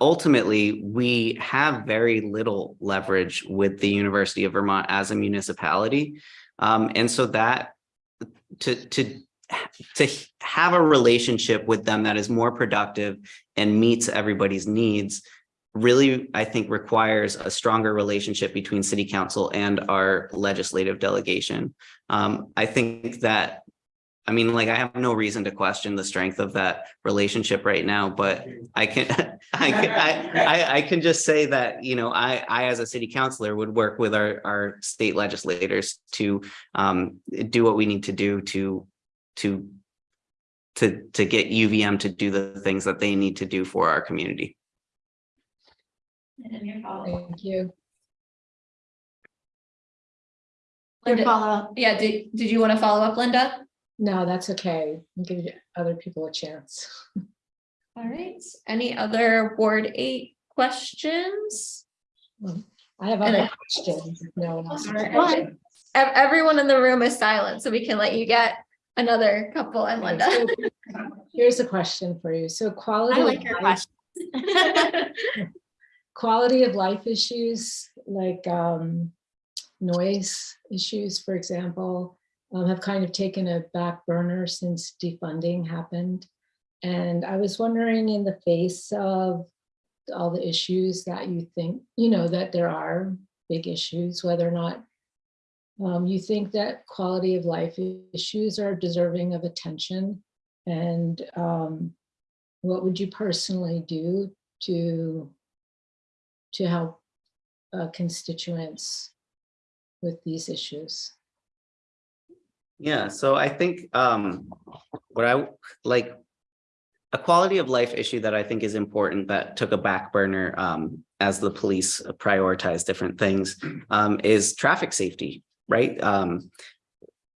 Speaker 4: ultimately, we have very little leverage with the University of Vermont as a municipality. Um, and so that to, to to have a relationship with them that is more productive and meets everybody's needs really, I think, requires a stronger relationship between city council and our legislative delegation. Um, I think that, I mean, like, I have no reason to question the strength of that relationship right now, but I can, I can, I, I, I can just say that, you know, I, I, as a city councilor would work with our, our state legislators to um, do what we need to do to to to to get UVM to do the things that they need to do for our community.
Speaker 2: And then your follow-up.
Speaker 10: Thank you.
Speaker 3: Your
Speaker 2: Linda-
Speaker 3: follow-up.
Speaker 2: Yeah, did, did you want to follow up, Linda?
Speaker 10: No, that's okay. I'll Give other people a chance.
Speaker 2: All right, any other Ward eight questions?
Speaker 10: Mm, I have
Speaker 2: And
Speaker 10: other
Speaker 2: I-
Speaker 10: questions. if No one else.
Speaker 2: All right. Ev- Everyone in the room is silent, so we can let you get another couple and Linda.
Speaker 10: Here's a question for you. So quality.
Speaker 3: I
Speaker 10: of
Speaker 3: like your
Speaker 10: life-
Speaker 3: question.
Speaker 10: quality of life issues like um, noise issues, for example, um, have kind of taken a back burner since defunding happened. And I was wondering in the face of all the issues that you think, you know, that there are big issues, whether or not um, you think that quality of life issues are deserving of attention and um, what would you personally do to to help uh, constituents with these issues.
Speaker 4: Yeah, so I think um what I like a quality of life issue that I think is important that took a back burner um as the police prioritize different things um is traffic safety, right? Um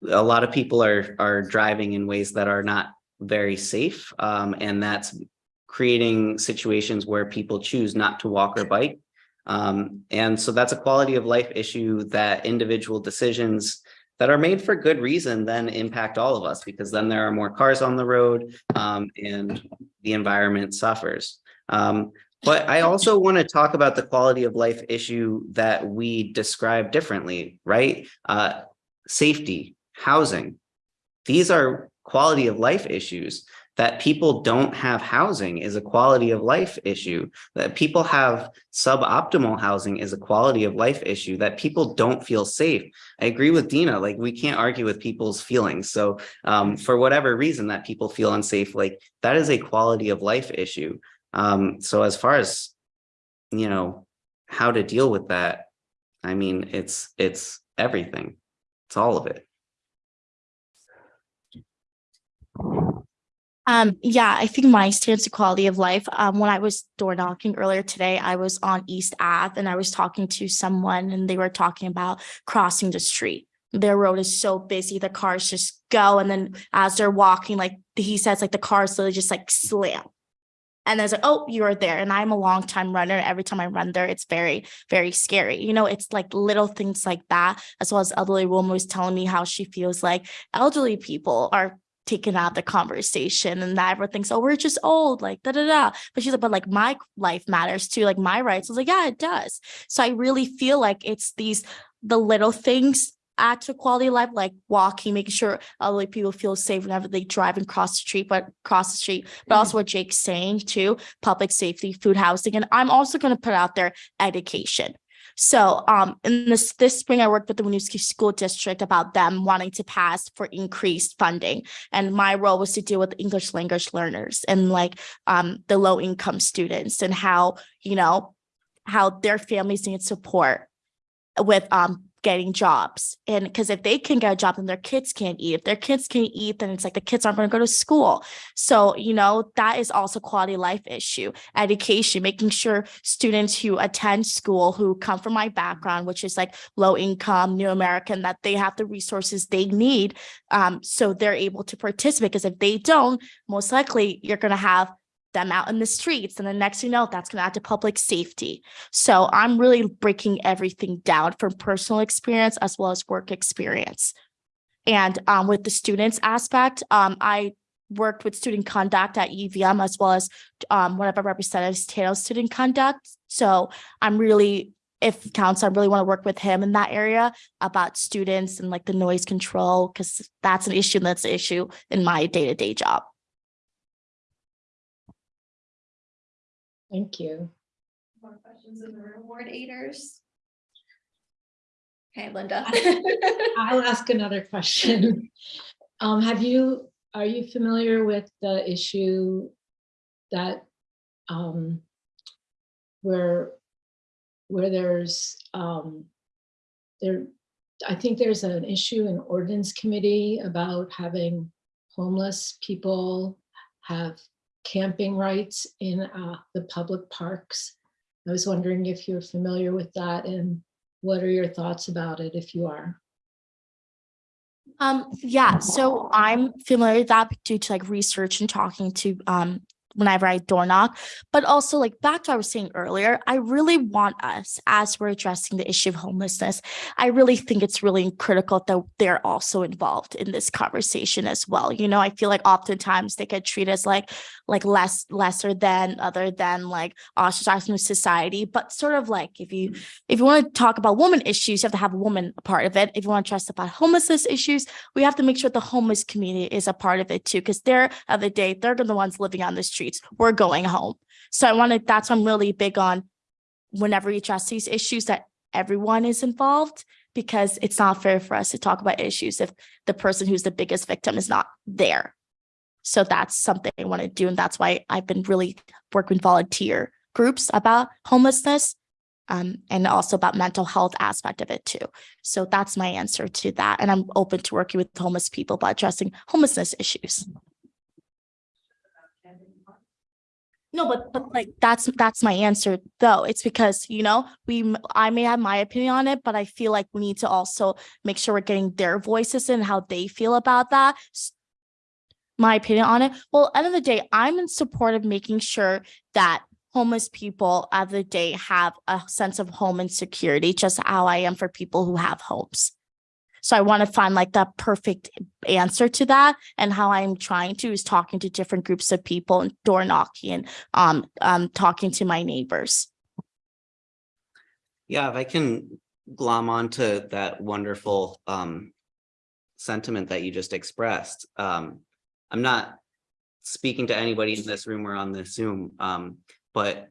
Speaker 4: a lot of people are are driving in ways that are not very safe um and that's creating situations where people choose not to walk or bike. Um, and so that's a quality of life issue that individual decisions that are made for good reason then impact all of us because then there are more cars on the road um, and the environment suffers. Um, but I also want to talk about the quality of life issue that we describe differently, right? Uh, safety, housing. These are quality of life issues that people don't have housing is a quality of life issue that people have suboptimal housing is a quality of life issue that people don't feel safe. I agree with dina like we can't argue with people's feelings. So um, for whatever reason that people feel unsafe like that is a quality of life issue. Um, so as far as you know how to deal with that i mean it's it's everything. It's all of it
Speaker 3: Um, yeah, I think my stance to quality of life, um, when I was door knocking earlier today, I was on East Ave and I was talking to someone and they were talking about crossing the street. Their road is so busy, the cars just go. And then as they're walking, like he says, like the cars literally just like slam. And there's like, oh, you're there. And I'm a long time runner. Every time I run there, it's very, very scary. You know, it's like little things like that, as well as elderly woman was telling me how she feels like elderly people are taken out of the conversation and that everyone thinks, oh, we're just old, like da da da. But she's like, but like my life matters too, like my rights. I was like, yeah, it does. So I really feel like it's these the little things add to quality of life, like walking, making sure elderly people feel safe whenever they drive and cross the street, but cross the street, but mm-hmm. also what Jake's saying too, public safety, food housing. And I'm also going to put out there education. So um in this this spring, I worked with the Winooski School District about them wanting to pass for increased funding. And my role was to deal with English language learners and like um the low income students and how, you know, how their families need support with um getting jobs. And because if they can get a job, then their kids can't eat. If their kids can't eat, then it's like the kids aren't going to go to school. So, you know, that is also quality life issue. Education, making sure students who attend school who come from my background, which is like low income, new American, that they have the resources they need. Um, so they're able to participate. Because if they don't, most likely you're going to have them out in the streets. And the next thing you know, that's going to add to public safety. So I'm really breaking everything down from personal experience as well as work experience. And um, with the students aspect, um, I worked with student conduct at UVM as well as um, one of our representatives, Tato Student Conduct. So I'm really, if counts, I really want to work with him in that area about students and like the noise control, because that's an issue that's an issue in my day-to-day job.
Speaker 10: Thank you.
Speaker 2: More questions in the room, Ward Aiders? Okay, Linda.
Speaker 10: I'll ask another question. Um, have you, are you familiar with the issue that um where where there's um there, I think there's an issue in ordinance committee about having homeless people have camping rights in uh the public parks. I was wondering if you're familiar with that and what are your thoughts about it if you are?
Speaker 3: Um, yeah, so I'm familiar with that due to like research and talking to um whenever I door knock, but also like back to what I was saying earlier, I really want us as we're addressing the issue of homelessness, I really think it's really critical that they're also involved in this conversation as well. You know, I feel like oftentimes they get treated as like like less lesser than other than like ostracized from society, but sort of like if you mm. if you want to talk about woman issues, you have to have a woman a part of it. If you want to address about homelessness issues, we have to make sure the homeless community is a part of it too, because they're of the day, they're the ones living on the We're going home. So I wanted, that's why I'm really big on whenever we address these issues that everyone is involved because it's not fair for us to talk about issues if the person who's the biggest victim is not there. So that's something I want to do. And that's why I've been really working with volunteer groups about homelessness um, and also about mental health aspect of it too. So that's my answer to that. And I'm open to working with homeless people about addressing homelessness issues. No, but but like that's that's my answer though. It's because, you know, we I may have my opinion on it, but I feel like we need to also make sure we're getting their voices and how they feel about that. My opinion on it. Well, end of the day, I'm in support of making sure that homeless people of the day have a sense of home and security, just how I am for people who have homes. So I want to find like the perfect answer to that. And how I'm trying to is talking to different groups of people and door knocking and um, um, talking to my neighbors.
Speaker 4: Yeah, if I can glom onto that wonderful um sentiment that you just expressed. Um, I'm not speaking to anybody in this room or on the Zoom, um, but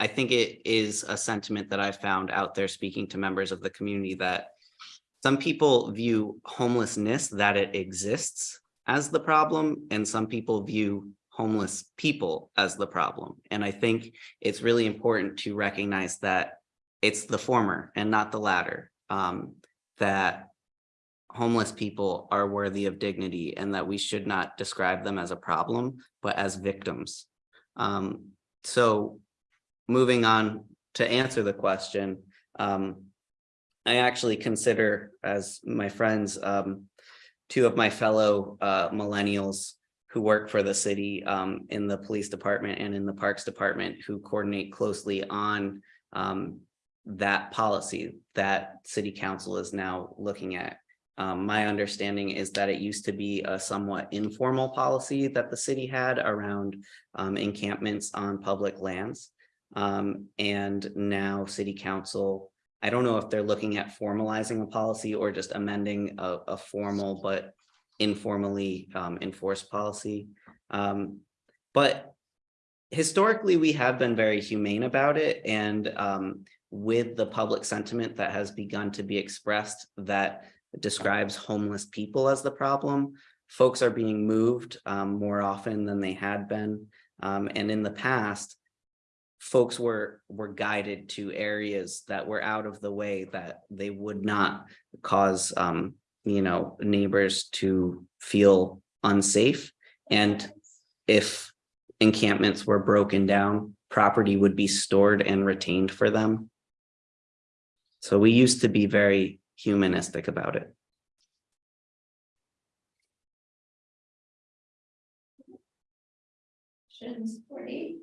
Speaker 4: I think it is a sentiment that I found out there speaking to members of the community that some people view homelessness that it exists as the problem, and some people view homeless people as the problem. And I think it's really important to recognize that it's the former and not the latter. Um, that homeless people are worthy of dignity and that we should not describe them as a problem, but as victims. Um, so moving on to answer the question, um, I actually consider as my friends, um, two of my fellow uh, millennials who work for the city um, in the police department and in the parks department who coordinate closely on um, that policy that city council is now looking at. Um, my understanding is that it used to be a somewhat informal policy that the city had around um, encampments on public lands. Um, and now city council I don't know if they're looking at formalizing a policy or just amending a, a formal but informally um, enforced policy. Um, but historically, we have been very humane about it and um, with the public sentiment that has begun to be expressed that describes homeless people as the problem, folks are being moved um, more often than they had been. Um, and in the past, folks were, were guided to areas that were out of the way that they would not cause, um, you know, neighbors to feel unsafe. And if encampments were broken down, property would be stored and retained for them. So we used to be very humanistic about it.
Speaker 2: Questions, Ward eight?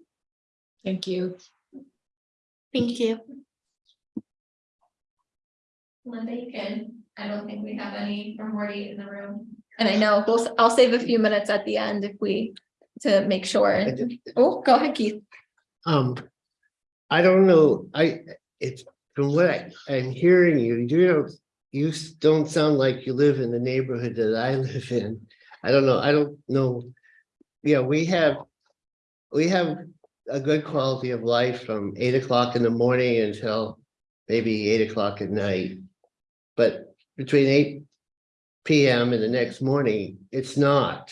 Speaker 10: Thank you.
Speaker 3: Thank you.
Speaker 2: Linda, you can. I don't think we have any from Ward eight in the room. And I know, we'll, I'll save a few minutes at the end if we, to make sure. Oh, go ahead, Keith.
Speaker 1: Um, I don't know, I, it's, from what I, I'm hearing you, you know, you don't sound like you live in the neighborhood that I live in. I don't know, I don't know. Yeah, we have, we have a good quality of life from eight o'clock in the morning until maybe eight o'clock at night. But between eight PM and the next morning, it's not.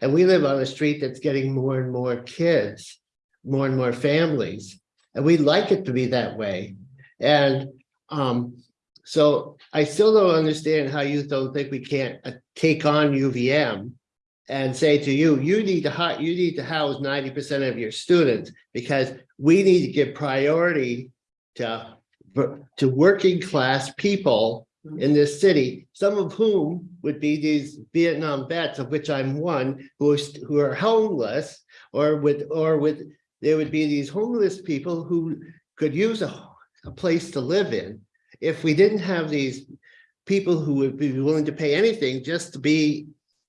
Speaker 1: And we live on a street that's getting more and more kids more and more families. And we'd like it to be that way. And um, so I still don't understand how you don't think we can't uh, take on UVM and say to you, you need to hire, you need to house ninety percent of your students because we need to give priority to to working class people mm-hmm. in this city, some of whom would be these Vietnam vets, of which I'm one, who are, who are homeless or with, or with there would be these homeless people who could use a, a place to live in. If we didn't have these people who would be willing to pay anything just to be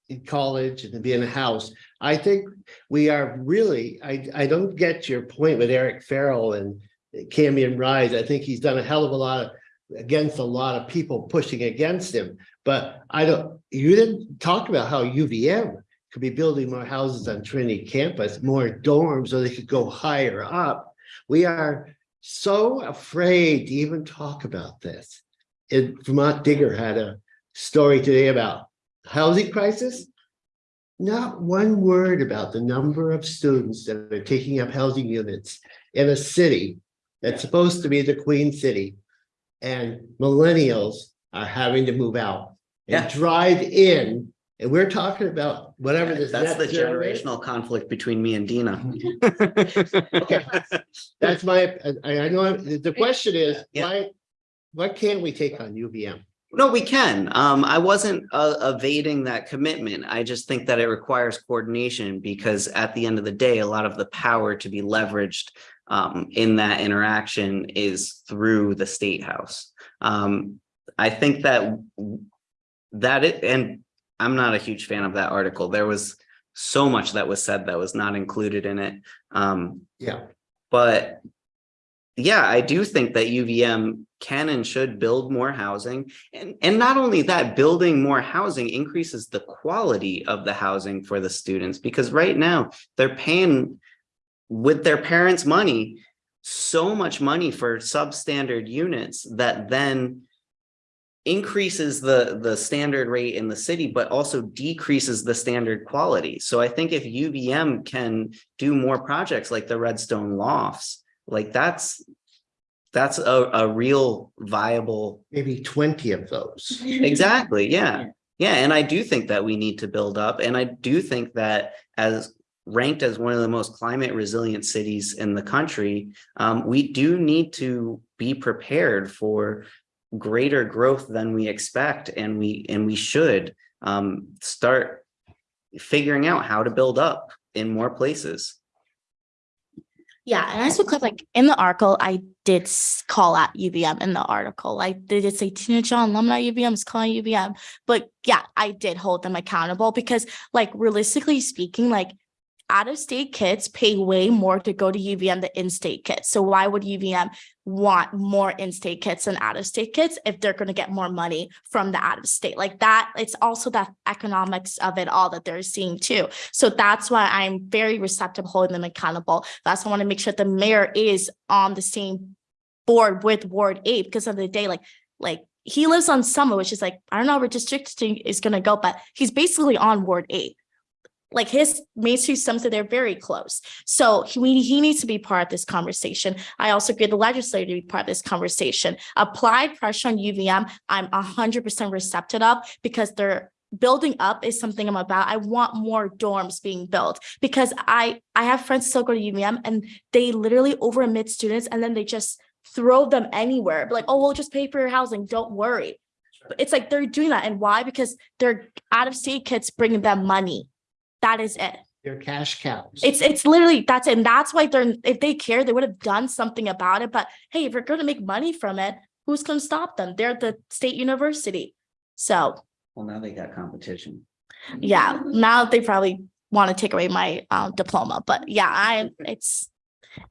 Speaker 1: in college and to be in a house, I think we are really, I, I don't get your point with Eric Farrell and Cambrian Rise. I think he's done a hell of a lot of, against a lot of people pushing against him. But I don't, you didn't talk about how UVM could be building more houses on Trinity campus, more dorms, so they could go higher up. We are so afraid to even talk about this. And Vermont Digger had a story today about housing crisis. Not one word about the number of students that are taking up housing units in a city that's supposed to be the queen city. And millennials are having to move out
Speaker 4: Yeah.
Speaker 1: and drive in. And we're talking about whatever this.
Speaker 4: That's the generational conflict between me and Dina.
Speaker 1: Okay, that's my, I, I know, the the question is,
Speaker 4: Yeah.
Speaker 1: why, what can't we take on UVM?
Speaker 4: No, we can. Um, I wasn't uh, evading that commitment. I just think that it requires coordination because at the end of the day, a lot of the power to be leveraged um, in that interaction is through the state house. Um, I think that that it, and I'm not a huge fan of that article. There was so much that was said that was not included in it. Um,
Speaker 1: Yeah,
Speaker 4: but yeah, I do think that UVM can and should build more housing. And, and not only that, building more housing increases the quality of the housing for the students because right now they're paying with their parents' money, so much money for substandard units that then increases the the standard rate in the city but also decreases the standard quality so i think if uvm can do more projects like the redstone lofts like that's that's a, a real viable
Speaker 1: maybe twenty of those.
Speaker 4: exactly yeah. Yeah. And i do think that we need to build up and i do think that as ranked as one of the most climate resilient cities in the country um, we do need to be prepared for greater growth than we expect and we and we should um, start figuring out how to build up in more places
Speaker 3: Yeah, and I a clip, like in the article, I did call out UVM in the article. They did say Dina John alumni UVM is calling UVM, but yeah, I did hold them accountable because, like, realistically speaking, like out of state kids pay way more to go to UVM than in state kids. So why would UVM want more in state kids than out of state kids if they're going to get more money from the out of state? Like that, it's also that economics of it all that they're seeing too. So that's why I'm very receptive holding them accountable. That's why I want to make sure the mayor is on the same board with Ward Eight because of the day, like, like he lives on Summit, which is like, I don't know where district is gonna go, but he's basically on Ward Eight. Like his Main Street Sunset, they're very close. So he, he needs to be part of this conversation. I also agree the legislature to be part of this conversation. Applied pressure on UVM, I'm hundred percent receptive of because they're building up is something I'm about. I want more dorms being built because I, I have friends still go to UVM and they literally over admit students and then they just throw them anywhere. Like, oh, we'll just pay for your housing. Don't worry. But it's like they're doing that. And why? Because they're out of state kids bringing them money. That is it.
Speaker 1: They're cash cows.
Speaker 3: It's it's literally that's it. And that's why they're if they care, they would have done something about it. But hey, if you're gonna make money from it, who's gonna stop them? They're the state university. So
Speaker 4: Well, now they got competition.
Speaker 3: yeah, now they probably want to take away my um diploma. But yeah, I it's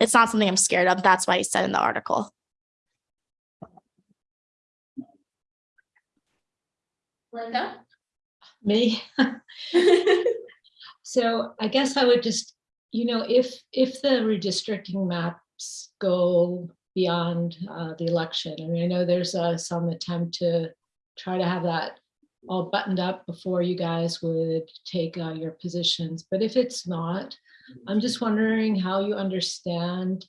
Speaker 3: it's not something I'm scared of. That's why I said in the article.
Speaker 2: Linda?
Speaker 10: Me? So I guess I would just, you know, if, if the redistricting maps go beyond uh, the election, I mean, I know there's uh, some attempt to try to have that all buttoned up before you guys would take uh, your positions, but if it's not, I'm just wondering how you understand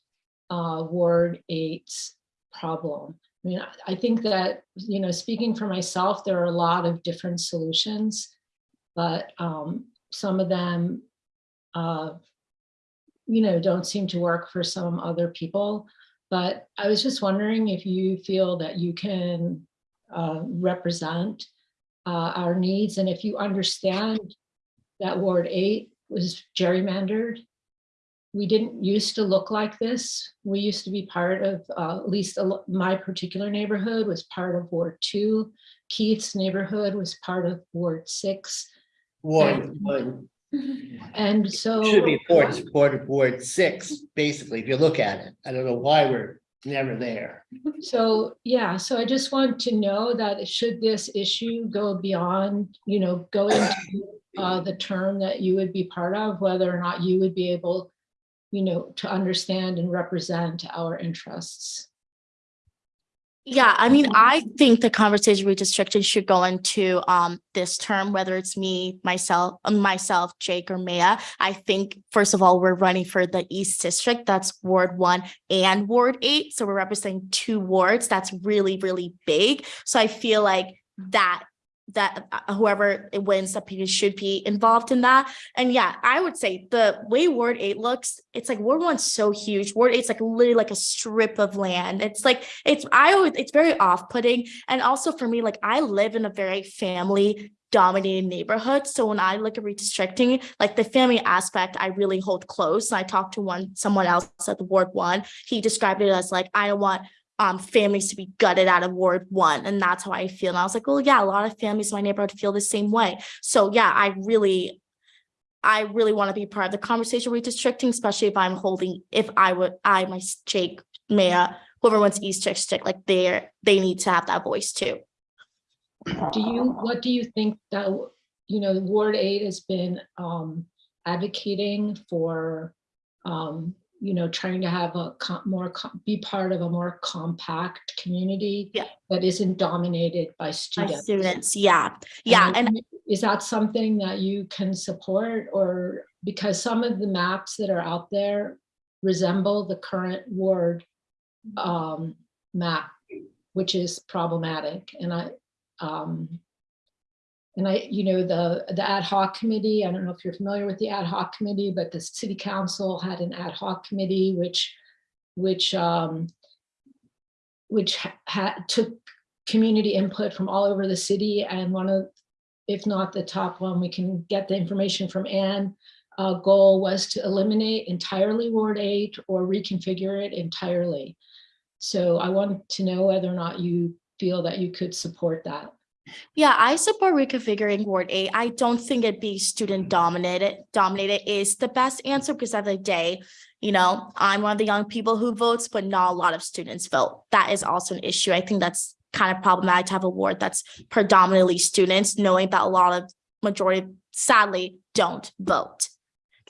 Speaker 10: uh, Ward Eight's problem. I mean, I- I think that, you know, speaking for myself, there are a lot of different solutions, but um, some of them, uh, you know, don't seem to work for some other people. But I was just wondering if you feel that you can uh, represent uh, our needs and if you understand that Ward 8 was gerrymandered. We didn't used to look like this. We used to be part of, uh, at least my particular neighborhood was part of Ward 2. Keith's neighborhood was part of Ward 6.
Speaker 1: One, one,
Speaker 10: And so.
Speaker 1: should be board, board, board six, basically, if you look at it. I don't know why we're never there.
Speaker 10: So, yeah, so I just want to know that should this issue go beyond, you know, go into uh, the term that you would be part of, whether or not you would be able, you know, to understand and represent our interests.
Speaker 3: Yeah, I mean, I think the conversation redistricting should go into um this term, whether it's me, myself, uh, myself, Jake or Maya. I think, first of all, we're running for the East District, that's Ward one and Ward eight. So we're representing two wards. That's really, really big. So I feel like that that uh, whoever wins the opinion should be involved in that. And yeah, I would say the way Ward eight looks, it's like Ward one's so huge. Ward eight's like literally like a strip of land. It's like it's I always it's very off-putting. And also for me, like I live in a very family dominated neighborhood. So when I look at redistricting, like the family aspect, I really hold close. And I talked to one someone else at the Ward one. He described it as like, I don't want um families to be gutted out of Ward one. And that's how I feel. And I was like, well, yeah, a lot of families in my neighborhood feel the same way. So yeah, I really I really want to be part of the conversation redistricting, especially if I'm holding, if I would, I, my Jake, Maya, whoever wants East District, like they're, they need to have that voice too.
Speaker 10: Do you, what do you think that, you know, Ward Eight has been um, advocating for, um, you know, trying to have a more, be part of a more compact community
Speaker 3: Yeah.
Speaker 10: that isn't dominated by students.
Speaker 3: students, yeah, yeah, and
Speaker 10: Is that something that you can support or because some of the maps that are out there resemble the current ward um, map, which is problematic and I, um, and I, you know, the, the ad hoc committee, I don't know if you're familiar with the ad hoc committee, but the city council had an ad hoc committee, which, which, um, which ha- had, took community input from all over the city and one of, if not the top one, we can get the information from Ann. Uh, goal was to eliminate entirely Ward eight or reconfigure it entirely. So I want to know whether or not you feel that you could support that.
Speaker 3: Yeah, I support reconfiguring Ward eight. I don't think it'd be student dominated, dominated is the best answer because at the the day, you know, I'm one of the young people who votes, but not a lot of students vote. That is also an issue. I think that's kind of problematic to have a ward that's predominantly students, knowing that a lot of majority sadly don't vote.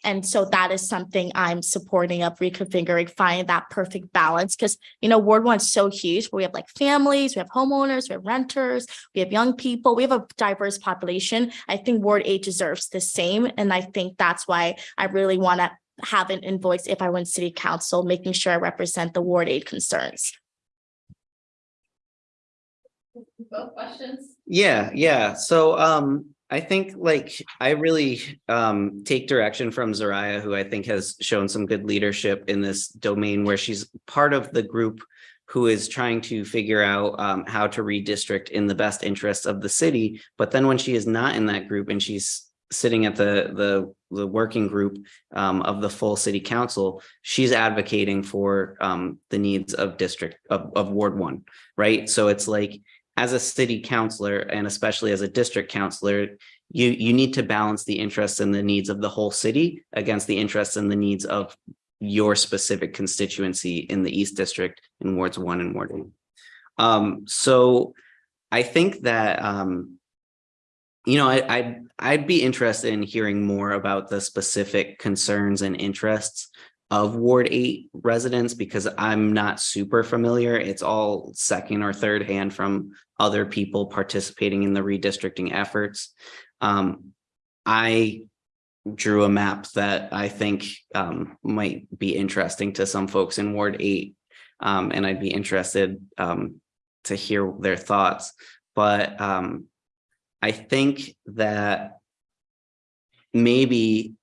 Speaker 3: And so that is something I'm supporting of reconfiguring, finding that perfect balance. Because, you know, Ward One's so huge. We have like families, we have homeowners, we have renters, we have young people, we have a diverse population. I think Ward Eight deserves the same. And I think that's why I really want to have an invoice if I win city council, making sure I represent the Ward Eight concerns.
Speaker 2: Both questions?
Speaker 4: Yeah, yeah. So um, I think like I really um take direction from Zoraya, who I think has shown some good leadership in this domain where she's part of the group who is trying to figure out um how to redistrict in the best interests of the city. But then when she is not in that group and she's sitting at the the the working group um of the full city council, she's advocating for um the needs of district of of Ward One, right? So it's like as a city councilor and especially as a district councilor, you, you need to balance the interests and the needs of the whole city against the interests and the needs of your specific constituency in the East District in wards one and ward two. Um, so I think that, um, you know, I, I'd, I'd be interested in hearing more about the specific concerns and interests of Ward Eight residents because I'm not super familiar. It's all second or third hand from other people participating in the redistricting efforts. Um, I drew a map that I think um, might be interesting to some folks in Ward Eight. Um, and I'd be interested um, to hear their thoughts. But um, I think that maybe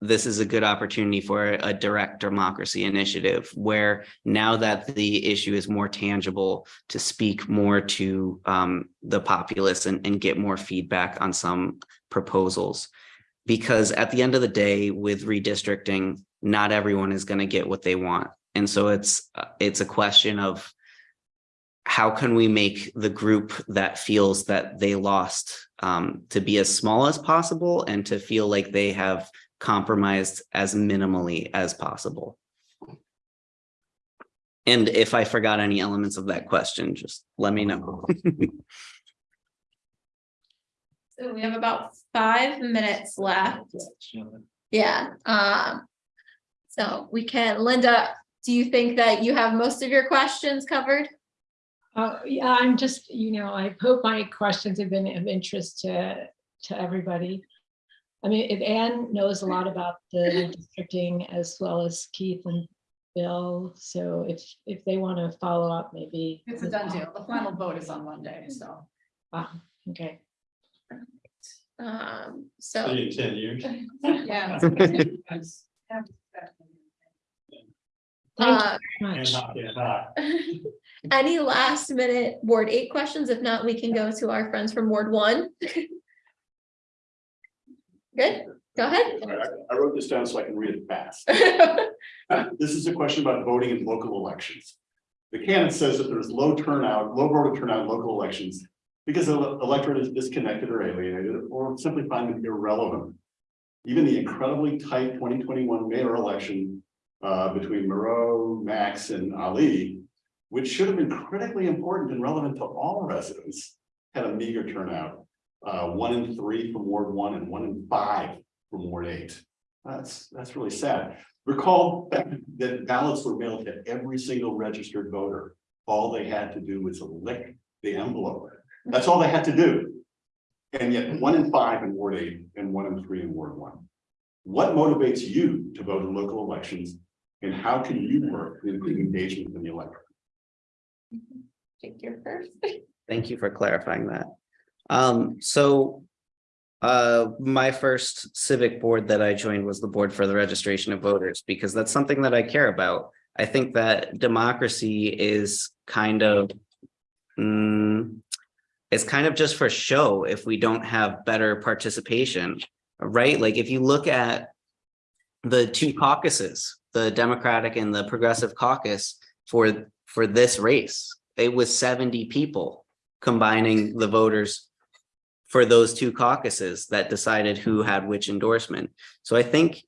Speaker 4: this is a good opportunity for a direct democracy initiative where now that the issue is more tangible to speak more to um, the populace and, and get more feedback on some proposals. Because at the end of the day, with redistricting, not everyone is going to get what they want. And so it's uh, it's a question of how can we make the group that feels that they lost um, to be as small as possible and to feel like they have compromised as minimally as possible. And if I forgot any elements of that question, just let me know.
Speaker 2: So we have about five minutes left. Yeah, um. So we can, Linda, do you think that you have most of your questions covered?
Speaker 10: Uh, yeah, I'm just, you know, I hope my questions have been of interest to, to everybody. I mean, if Anne knows a lot about the districting as well as Keith and Bill, so if, if they want to follow up, maybe.
Speaker 9: It's a done deal. The final vote is on Monday, so.
Speaker 10: Ah, Okay.
Speaker 2: Um,
Speaker 11: See
Speaker 2: so,
Speaker 11: you in ten years.
Speaker 9: Yeah.
Speaker 10: Thank
Speaker 2: uh,
Speaker 10: very
Speaker 11: And
Speaker 10: much.
Speaker 11: hot, and hot.
Speaker 2: any last minute Ward eight questions? If not, we can go to our friends from Ward one. Good, go ahead.
Speaker 5: Right, I I wrote this down so I can read it fast. This is a question about voting in local elections. The canon says that there's low turnout, low voter turnout in local elections because the electorate is disconnected or alienated or simply find them irrelevant. Even the incredibly tight twenty twenty-one mayor election uh, between Miro, Max, and Ali, which should have been critically important and relevant to all residents, had a meager turnout. Uh, one in three from Ward one and one in five from Ward eight. That's, that's really sad. Recall that ballots were mailed to every single registered voter. All they had to do was lick the envelope. That's all they had to do. And yet one in five in Ward eight and one in three in Ward one. What motivates you to vote in local elections? And how can you work to improve engagement in the electorate?
Speaker 2: Take your first.
Speaker 4: Thank you for clarifying that. Um, so uh, my first civic board that I joined was the Board for the Registration of Voters, because that's something that I care about. I think that democracy is kind of mm, it's kind of just for show if we don't have better participation, right? Like if you look at the two caucuses, the Democratic and the Progressive Caucus for for this race, it was 70 people combining the voters for those two caucuses that decided who had which endorsement. So I think,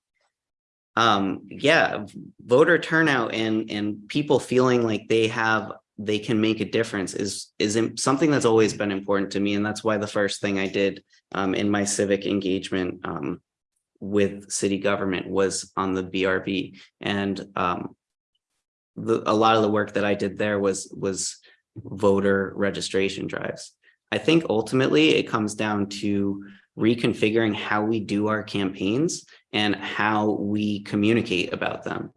Speaker 4: um, yeah, voter turnout and, and people feeling like they have, they can make a difference is, is something that's always been important to me. And that's why the first thing I did, um, in my civic engagement, um, with city government was on the BRV and um. The, a lot of the work that I did there was, was voter registration drives. I think ultimately it comes down to reconfiguring how we do our campaigns and how we communicate about them.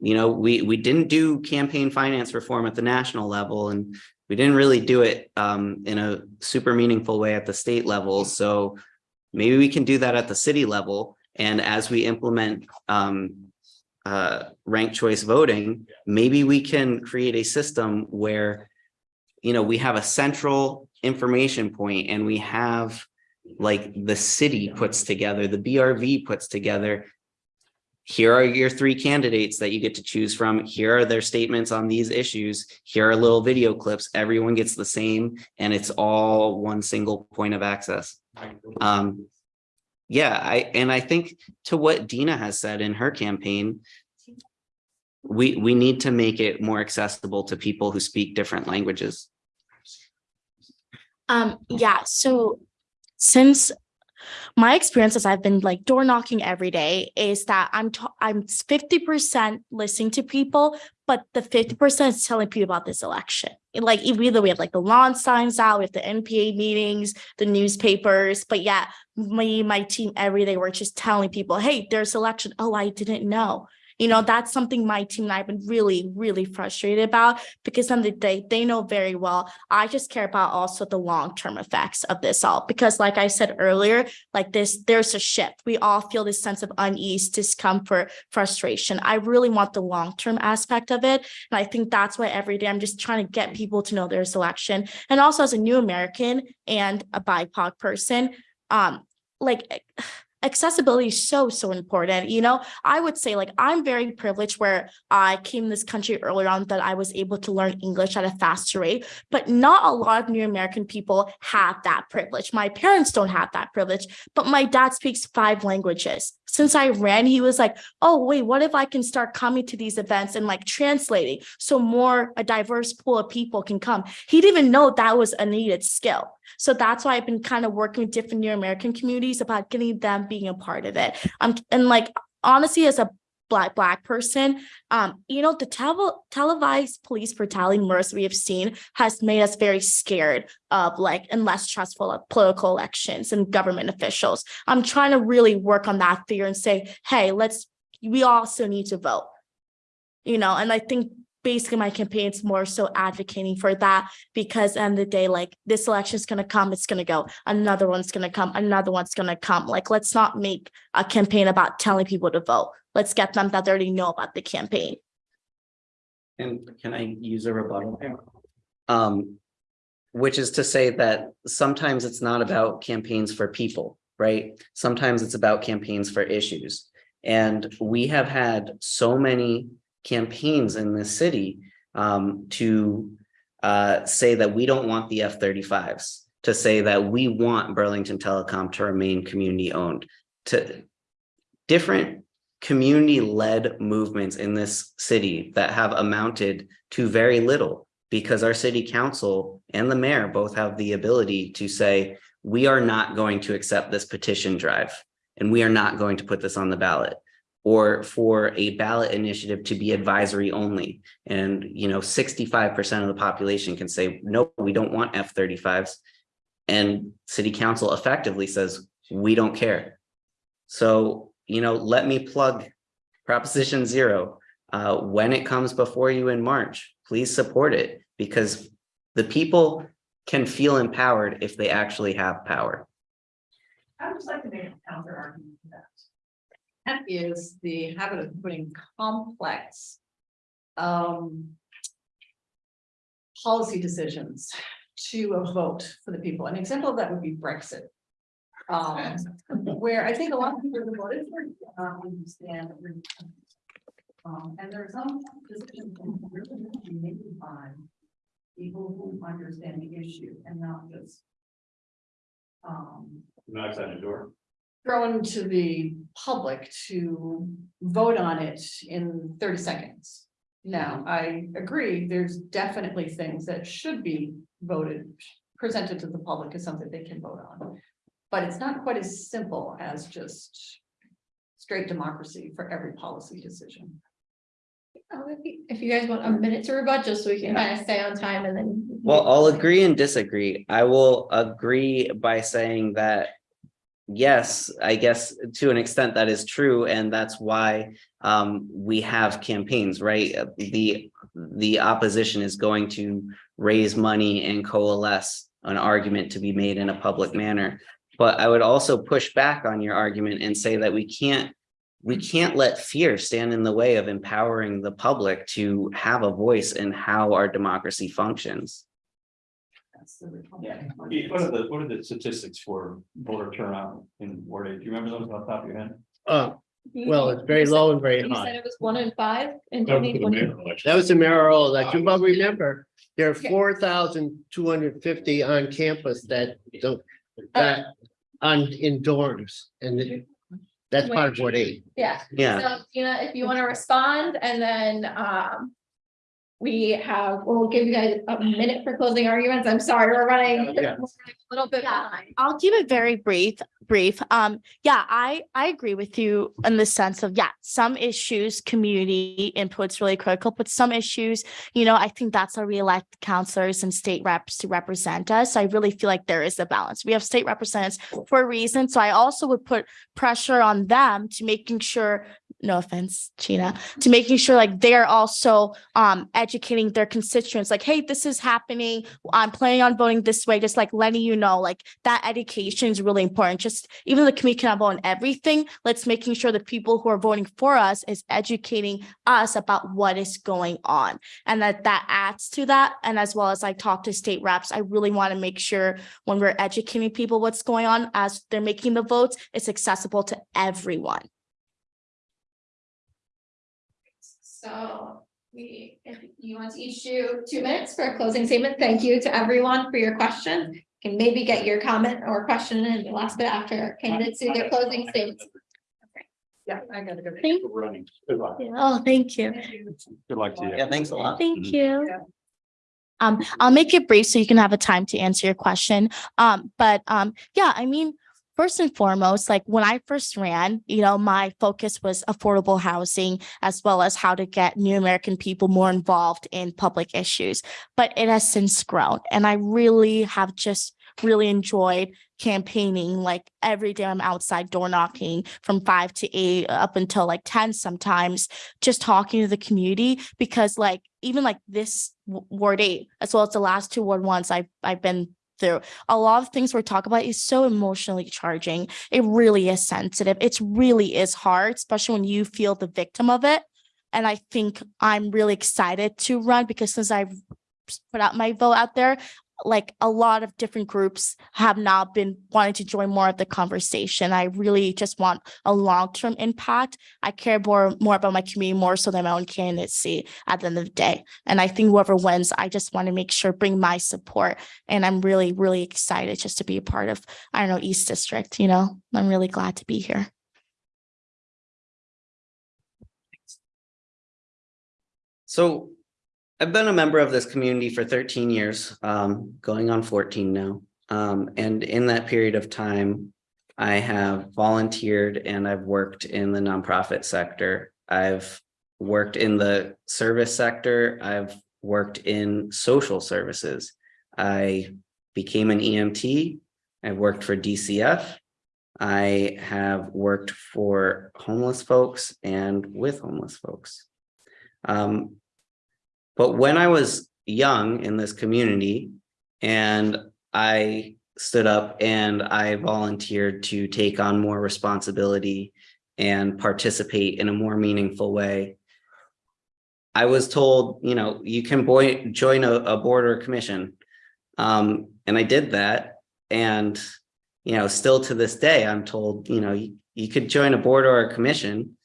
Speaker 4: You know, we, we didn't do campaign finance reform at the national level and we didn't really do it um, in a super meaningful way at the state level. So maybe we can do that at the city level. And as we implement um, uh, ranked choice voting, maybe we can create a system where, you know, we have a central information point and we have like the city puts together, the BRV puts together. Here are your three candidates that you get to choose from. Here are their statements on these issues. Here are little video clips. Everyone gets the same and it's all one single point of access. Um, yeah, I, and I think to what Dina has said in her campaign, we, we need to make it more accessible to people who speak different languages.
Speaker 3: Um, yeah, so since my experiences, I've been like door knocking every day is that I'm, I'm fifty percent listening to people, but the fifty percent is telling people about this election. And, Like either we have like the lawn signs out, we have the NPA meetings, the newspapers, but yeah, me, my team, every day, we're just telling people, hey, there's election. Oh, I didn't know. You know, that's something my team and I have been really, really frustrated about because on the day they know very well. I just care about also the long-term effects of this all, because like I said earlier, like this, there's a shift. We all feel this sense of unease, discomfort, frustration. I really want the long-term aspect of it. And I think that's why every day I'm just trying to get people to know there's election. And also as a new American and a BIPOC person, um, like accessibility is so so important you know? I would say like i'm very privileged where i came to this country earlier on that i was able to learn english at a faster rate but not a lot of new american people have that privilege. My parents don't have that privilege but my dad speaks five languages. Since i ran he was like oh wait what if i can start coming to these events and like translating so more a diverse pool of people can come? He didn't even know that was a needed skill so that's why I've been kind of working with different New American communities about getting them being a part of it. Um, and like honestly, as a black black person, um, you know, the tele televised police brutality murders we have seen has made us very scared of like and less trustful of political elections and government officials. I'm trying to really work on that fear and say, hey, let's we also need to vote. You know, and I think basically my campaign's more so advocating for that because end of the day, like this election is gonna come, it's gonna go, another one's gonna come, another one's gonna come. Like, let's not make a campaign about telling people to vote. Let's get them that they already know about the campaign.
Speaker 4: And can I use a rebuttal? Um, which is to say that sometimes it's not about campaigns for people, right? Sometimes it's about campaigns for issues. And we have had so many campaigns in this city um, to uh, say that we don't want the F-35s, to say that we want Burlington Telecom to remain community owned, to different community-led movements in this city that have amounted to very little because our city council and the mayor both have the ability to say, we are not going to accept this petition drive and we are not going to put this on the ballot or for a ballot initiative to be advisory only. And, you know, 65% of the population can say, no, we don't want F-35s. And city council effectively says, we don't care. So, you know, let me plug Proposition Zero. Uh, when it comes before you in March, please support it because the people can feel empowered if they actually have power.
Speaker 9: I would just like to make a counter argument that. Is the habit of putting complex. Um. Policy decisions to a vote for the people. An example of that would be Brexit. Um, where I think a lot of people voted for, uh, understand. Um, and there are some decisions that really need to be made by. People who understand the issue and not just. Um,
Speaker 5: Not outside the door.
Speaker 9: Thrown to the public to vote on it in thirty seconds. Now, I agree, there's definitely things that should be voted, presented to the public as something they can vote on. But it's not quite as simple as just straight democracy for every policy decision.
Speaker 2: Oh, If you- if you guys want a minute to rebut, just so we can kind of stay on time and then.
Speaker 4: Well, I'll agree and disagree. I will agree by saying that. Yes, I guess to an extent that is true, and that's why um we have campaigns, right? Uh, The the opposition is going to raise money and coalesce an argument to be made in a public manner. But I would also push back on your argument and say that we can't we can't let fear stand in the way of empowering the public to have a voice in how our democracy functions.
Speaker 9: That's the
Speaker 5: Yeah, what are the, what are the statistics for voter turnout in Ward eight? Do you remember those off the top of your head?
Speaker 1: Uh, well, it's very low and very
Speaker 2: You said
Speaker 1: high.
Speaker 2: it was one in five in
Speaker 12: That was the mayor election.
Speaker 1: That was the mayoral election, but remember, there are
Speaker 2: Okay.
Speaker 1: four thousand two hundred fifty on campus that don't, that on in dorms, and it- that's part of Ward eight.
Speaker 2: Yeah.
Speaker 4: Yeah,
Speaker 2: So, Dina, if you want to respond and then, um. We have, we'll give you guys a minute for closing arguments. I'm sorry, we're running we're a little bit
Speaker 3: Yeah.
Speaker 2: behind.
Speaker 3: I'll keep it very brief, brief. Um, yeah, I, I agree with you in the sense of, yeah, some issues, community input's really critical, but some issues, you know, I think that's why we elect counselors and state reps to represent us. I really feel like there is a balance. We have state representatives for a reason. So I also would put pressure on them to making sure, no offense, Gina, to making sure like they're also um educating their constituents, like, hey, this is happening. I'm planning on voting this way, just like letting you know, like that education is really important. Just even the community cannot vote on everything, let's making sure the people who are voting for us is educating us about what is going on. And that that adds to that. And as well as I talk to state reps, I really want to make sure when we're educating people what's going on as they're making the votes, it's accessible to everyone.
Speaker 2: So we, if you want to each do two minutes for a closing statement, thank you to everyone for your questions. Can maybe get your comment or question in the last bit after candidates do their closing statements.
Speaker 9: Yeah, I gotta go.
Speaker 3: Thank,
Speaker 12: We're running. Good luck.
Speaker 3: oh, thank you.
Speaker 5: Good luck to you.
Speaker 4: yeah, thanks a lot.
Speaker 3: Thank
Speaker 5: Mhm.
Speaker 3: you.
Speaker 9: Yeah.
Speaker 3: Um, I'll make it brief so you can have a time to answer your question. Um, but um, yeah, I mean, first and foremost, like when I first ran, you know, my focus was affordable housing as well as how to get new American people more involved in public issues. But it has since grown, and I really have just really enjoyed campaigning like every day I'm outside door knocking from five to eight up until like 10 sometimes just talking to the community because like even like this ward eight as well as the last two ward ones I've I've been through. A lot of things we're talking about is so emotionally charging. It really is sensitive. It really is hard especially when you feel the victim of it. And I think I'm really excited to run because since I've put out my vote out there like a lot of different groups have now been wanting to join more of the conversation. I really just want a long-term impact. I care more more about my community more so than my own candidacy at the end of the day. And I think whoever wins, I just want to make sure bring my support. And I'm really, really excited just to be a part of, I don't know, East District, you know, I'm really glad to be here.
Speaker 4: So I've been a member of this community for thirteen years, um, going on fourteen now. Um, and in that period of time, I have volunteered and I've worked in the nonprofit sector. I've worked in the service sector. I've worked in social services. I became an EMT. I worked for DCF. I have worked for homeless folks and with homeless folks. Um, but when I was young in this community and I stood up and I volunteered to take on more responsibility and participate in a more meaningful way. I was told, you know, you can join a, a board or commission. Um, and I did that. And, you know, still to this day, I'm told, you know, you, you could join a board or a commission.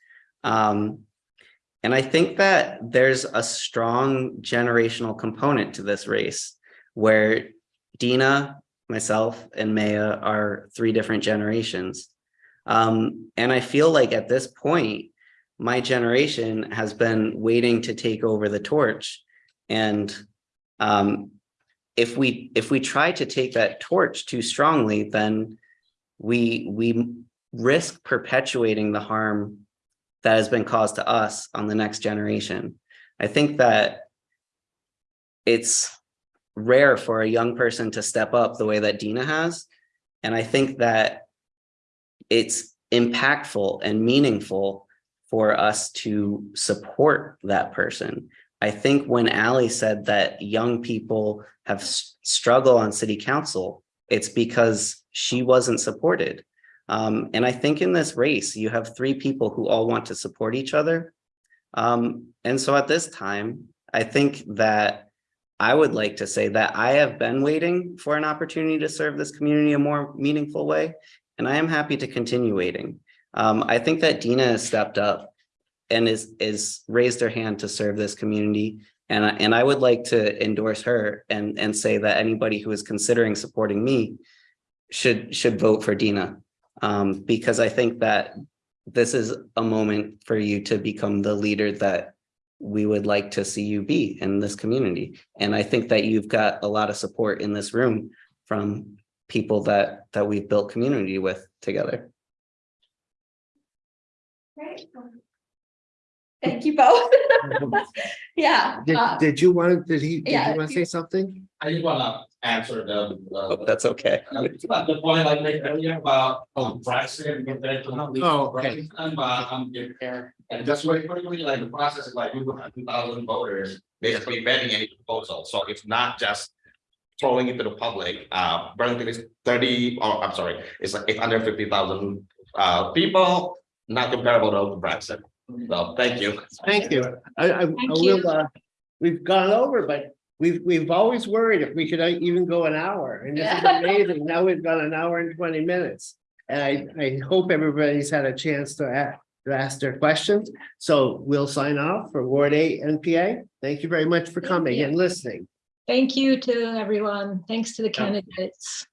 Speaker 4: Um, and I think that there's a strong generational component to this race where Dina, myself, and Maya are three different generations. Um, and I feel like at this point, my generation has been waiting to take over the torch. And um, if we if we try to take that torch too strongly, then we we risk perpetuating the harm that has been caused to us on the next generation. I think that it's rare for a young person to step up the way that Dina has. And I think that it's impactful and meaningful for us to support that person. I think when Ally said that young people have struggle on city council, it's because she wasn't supported. Um, and I think in this race, you have three people who all want to support each other. Um, and so at this time, I think that I would like to say that I have been waiting for an opportunity to serve this community a more meaningful way, and I am happy to continue waiting. Um, I think that Dina has stepped up and is, is raised her hand to serve this community. And, I- and I would like to endorse her and, and say that anybody who is considering supporting me should, should vote for Dina. Um, because I think that this is a moment for you to become the leader that we would like to see you be in this community. And I think that you've got a lot of support in this room from people that, that we've built community with together.
Speaker 2: Great. Thank you both. Yeah.
Speaker 1: Did,
Speaker 2: uh,
Speaker 1: did you want, did he, did
Speaker 2: yeah,
Speaker 1: you want to say something?
Speaker 7: I just wanna answer the,
Speaker 4: Oh, that's okay.
Speaker 7: the point I made earlier about, um, pricing compared to.
Speaker 1: Oh, okay.
Speaker 7: And, uh, um, and just very quickly, like the process is like we will have two thousand voters basically vetting any proposal, so it's not just. Throwing it to the public, uh, Burlington is thirty, oh, I'm sorry, it's like eight hundred fifty thousand, uh, people, not comparable to Branson. So, thank you.
Speaker 1: Thank you. I, I, I will, uh, we've gone over, but we've, we've always worried if we could uh, even go an hour and this is amazing. Now we've got an hour and twenty minutes. And I, I hope everybody's had a chance to ask, to ask their questions. So we'll sign off for Ward Eight NPA. Thank you very much for
Speaker 2: Thank
Speaker 1: coming
Speaker 2: you.
Speaker 1: and listening.
Speaker 10: Thank you to everyone. Thanks to the candidates.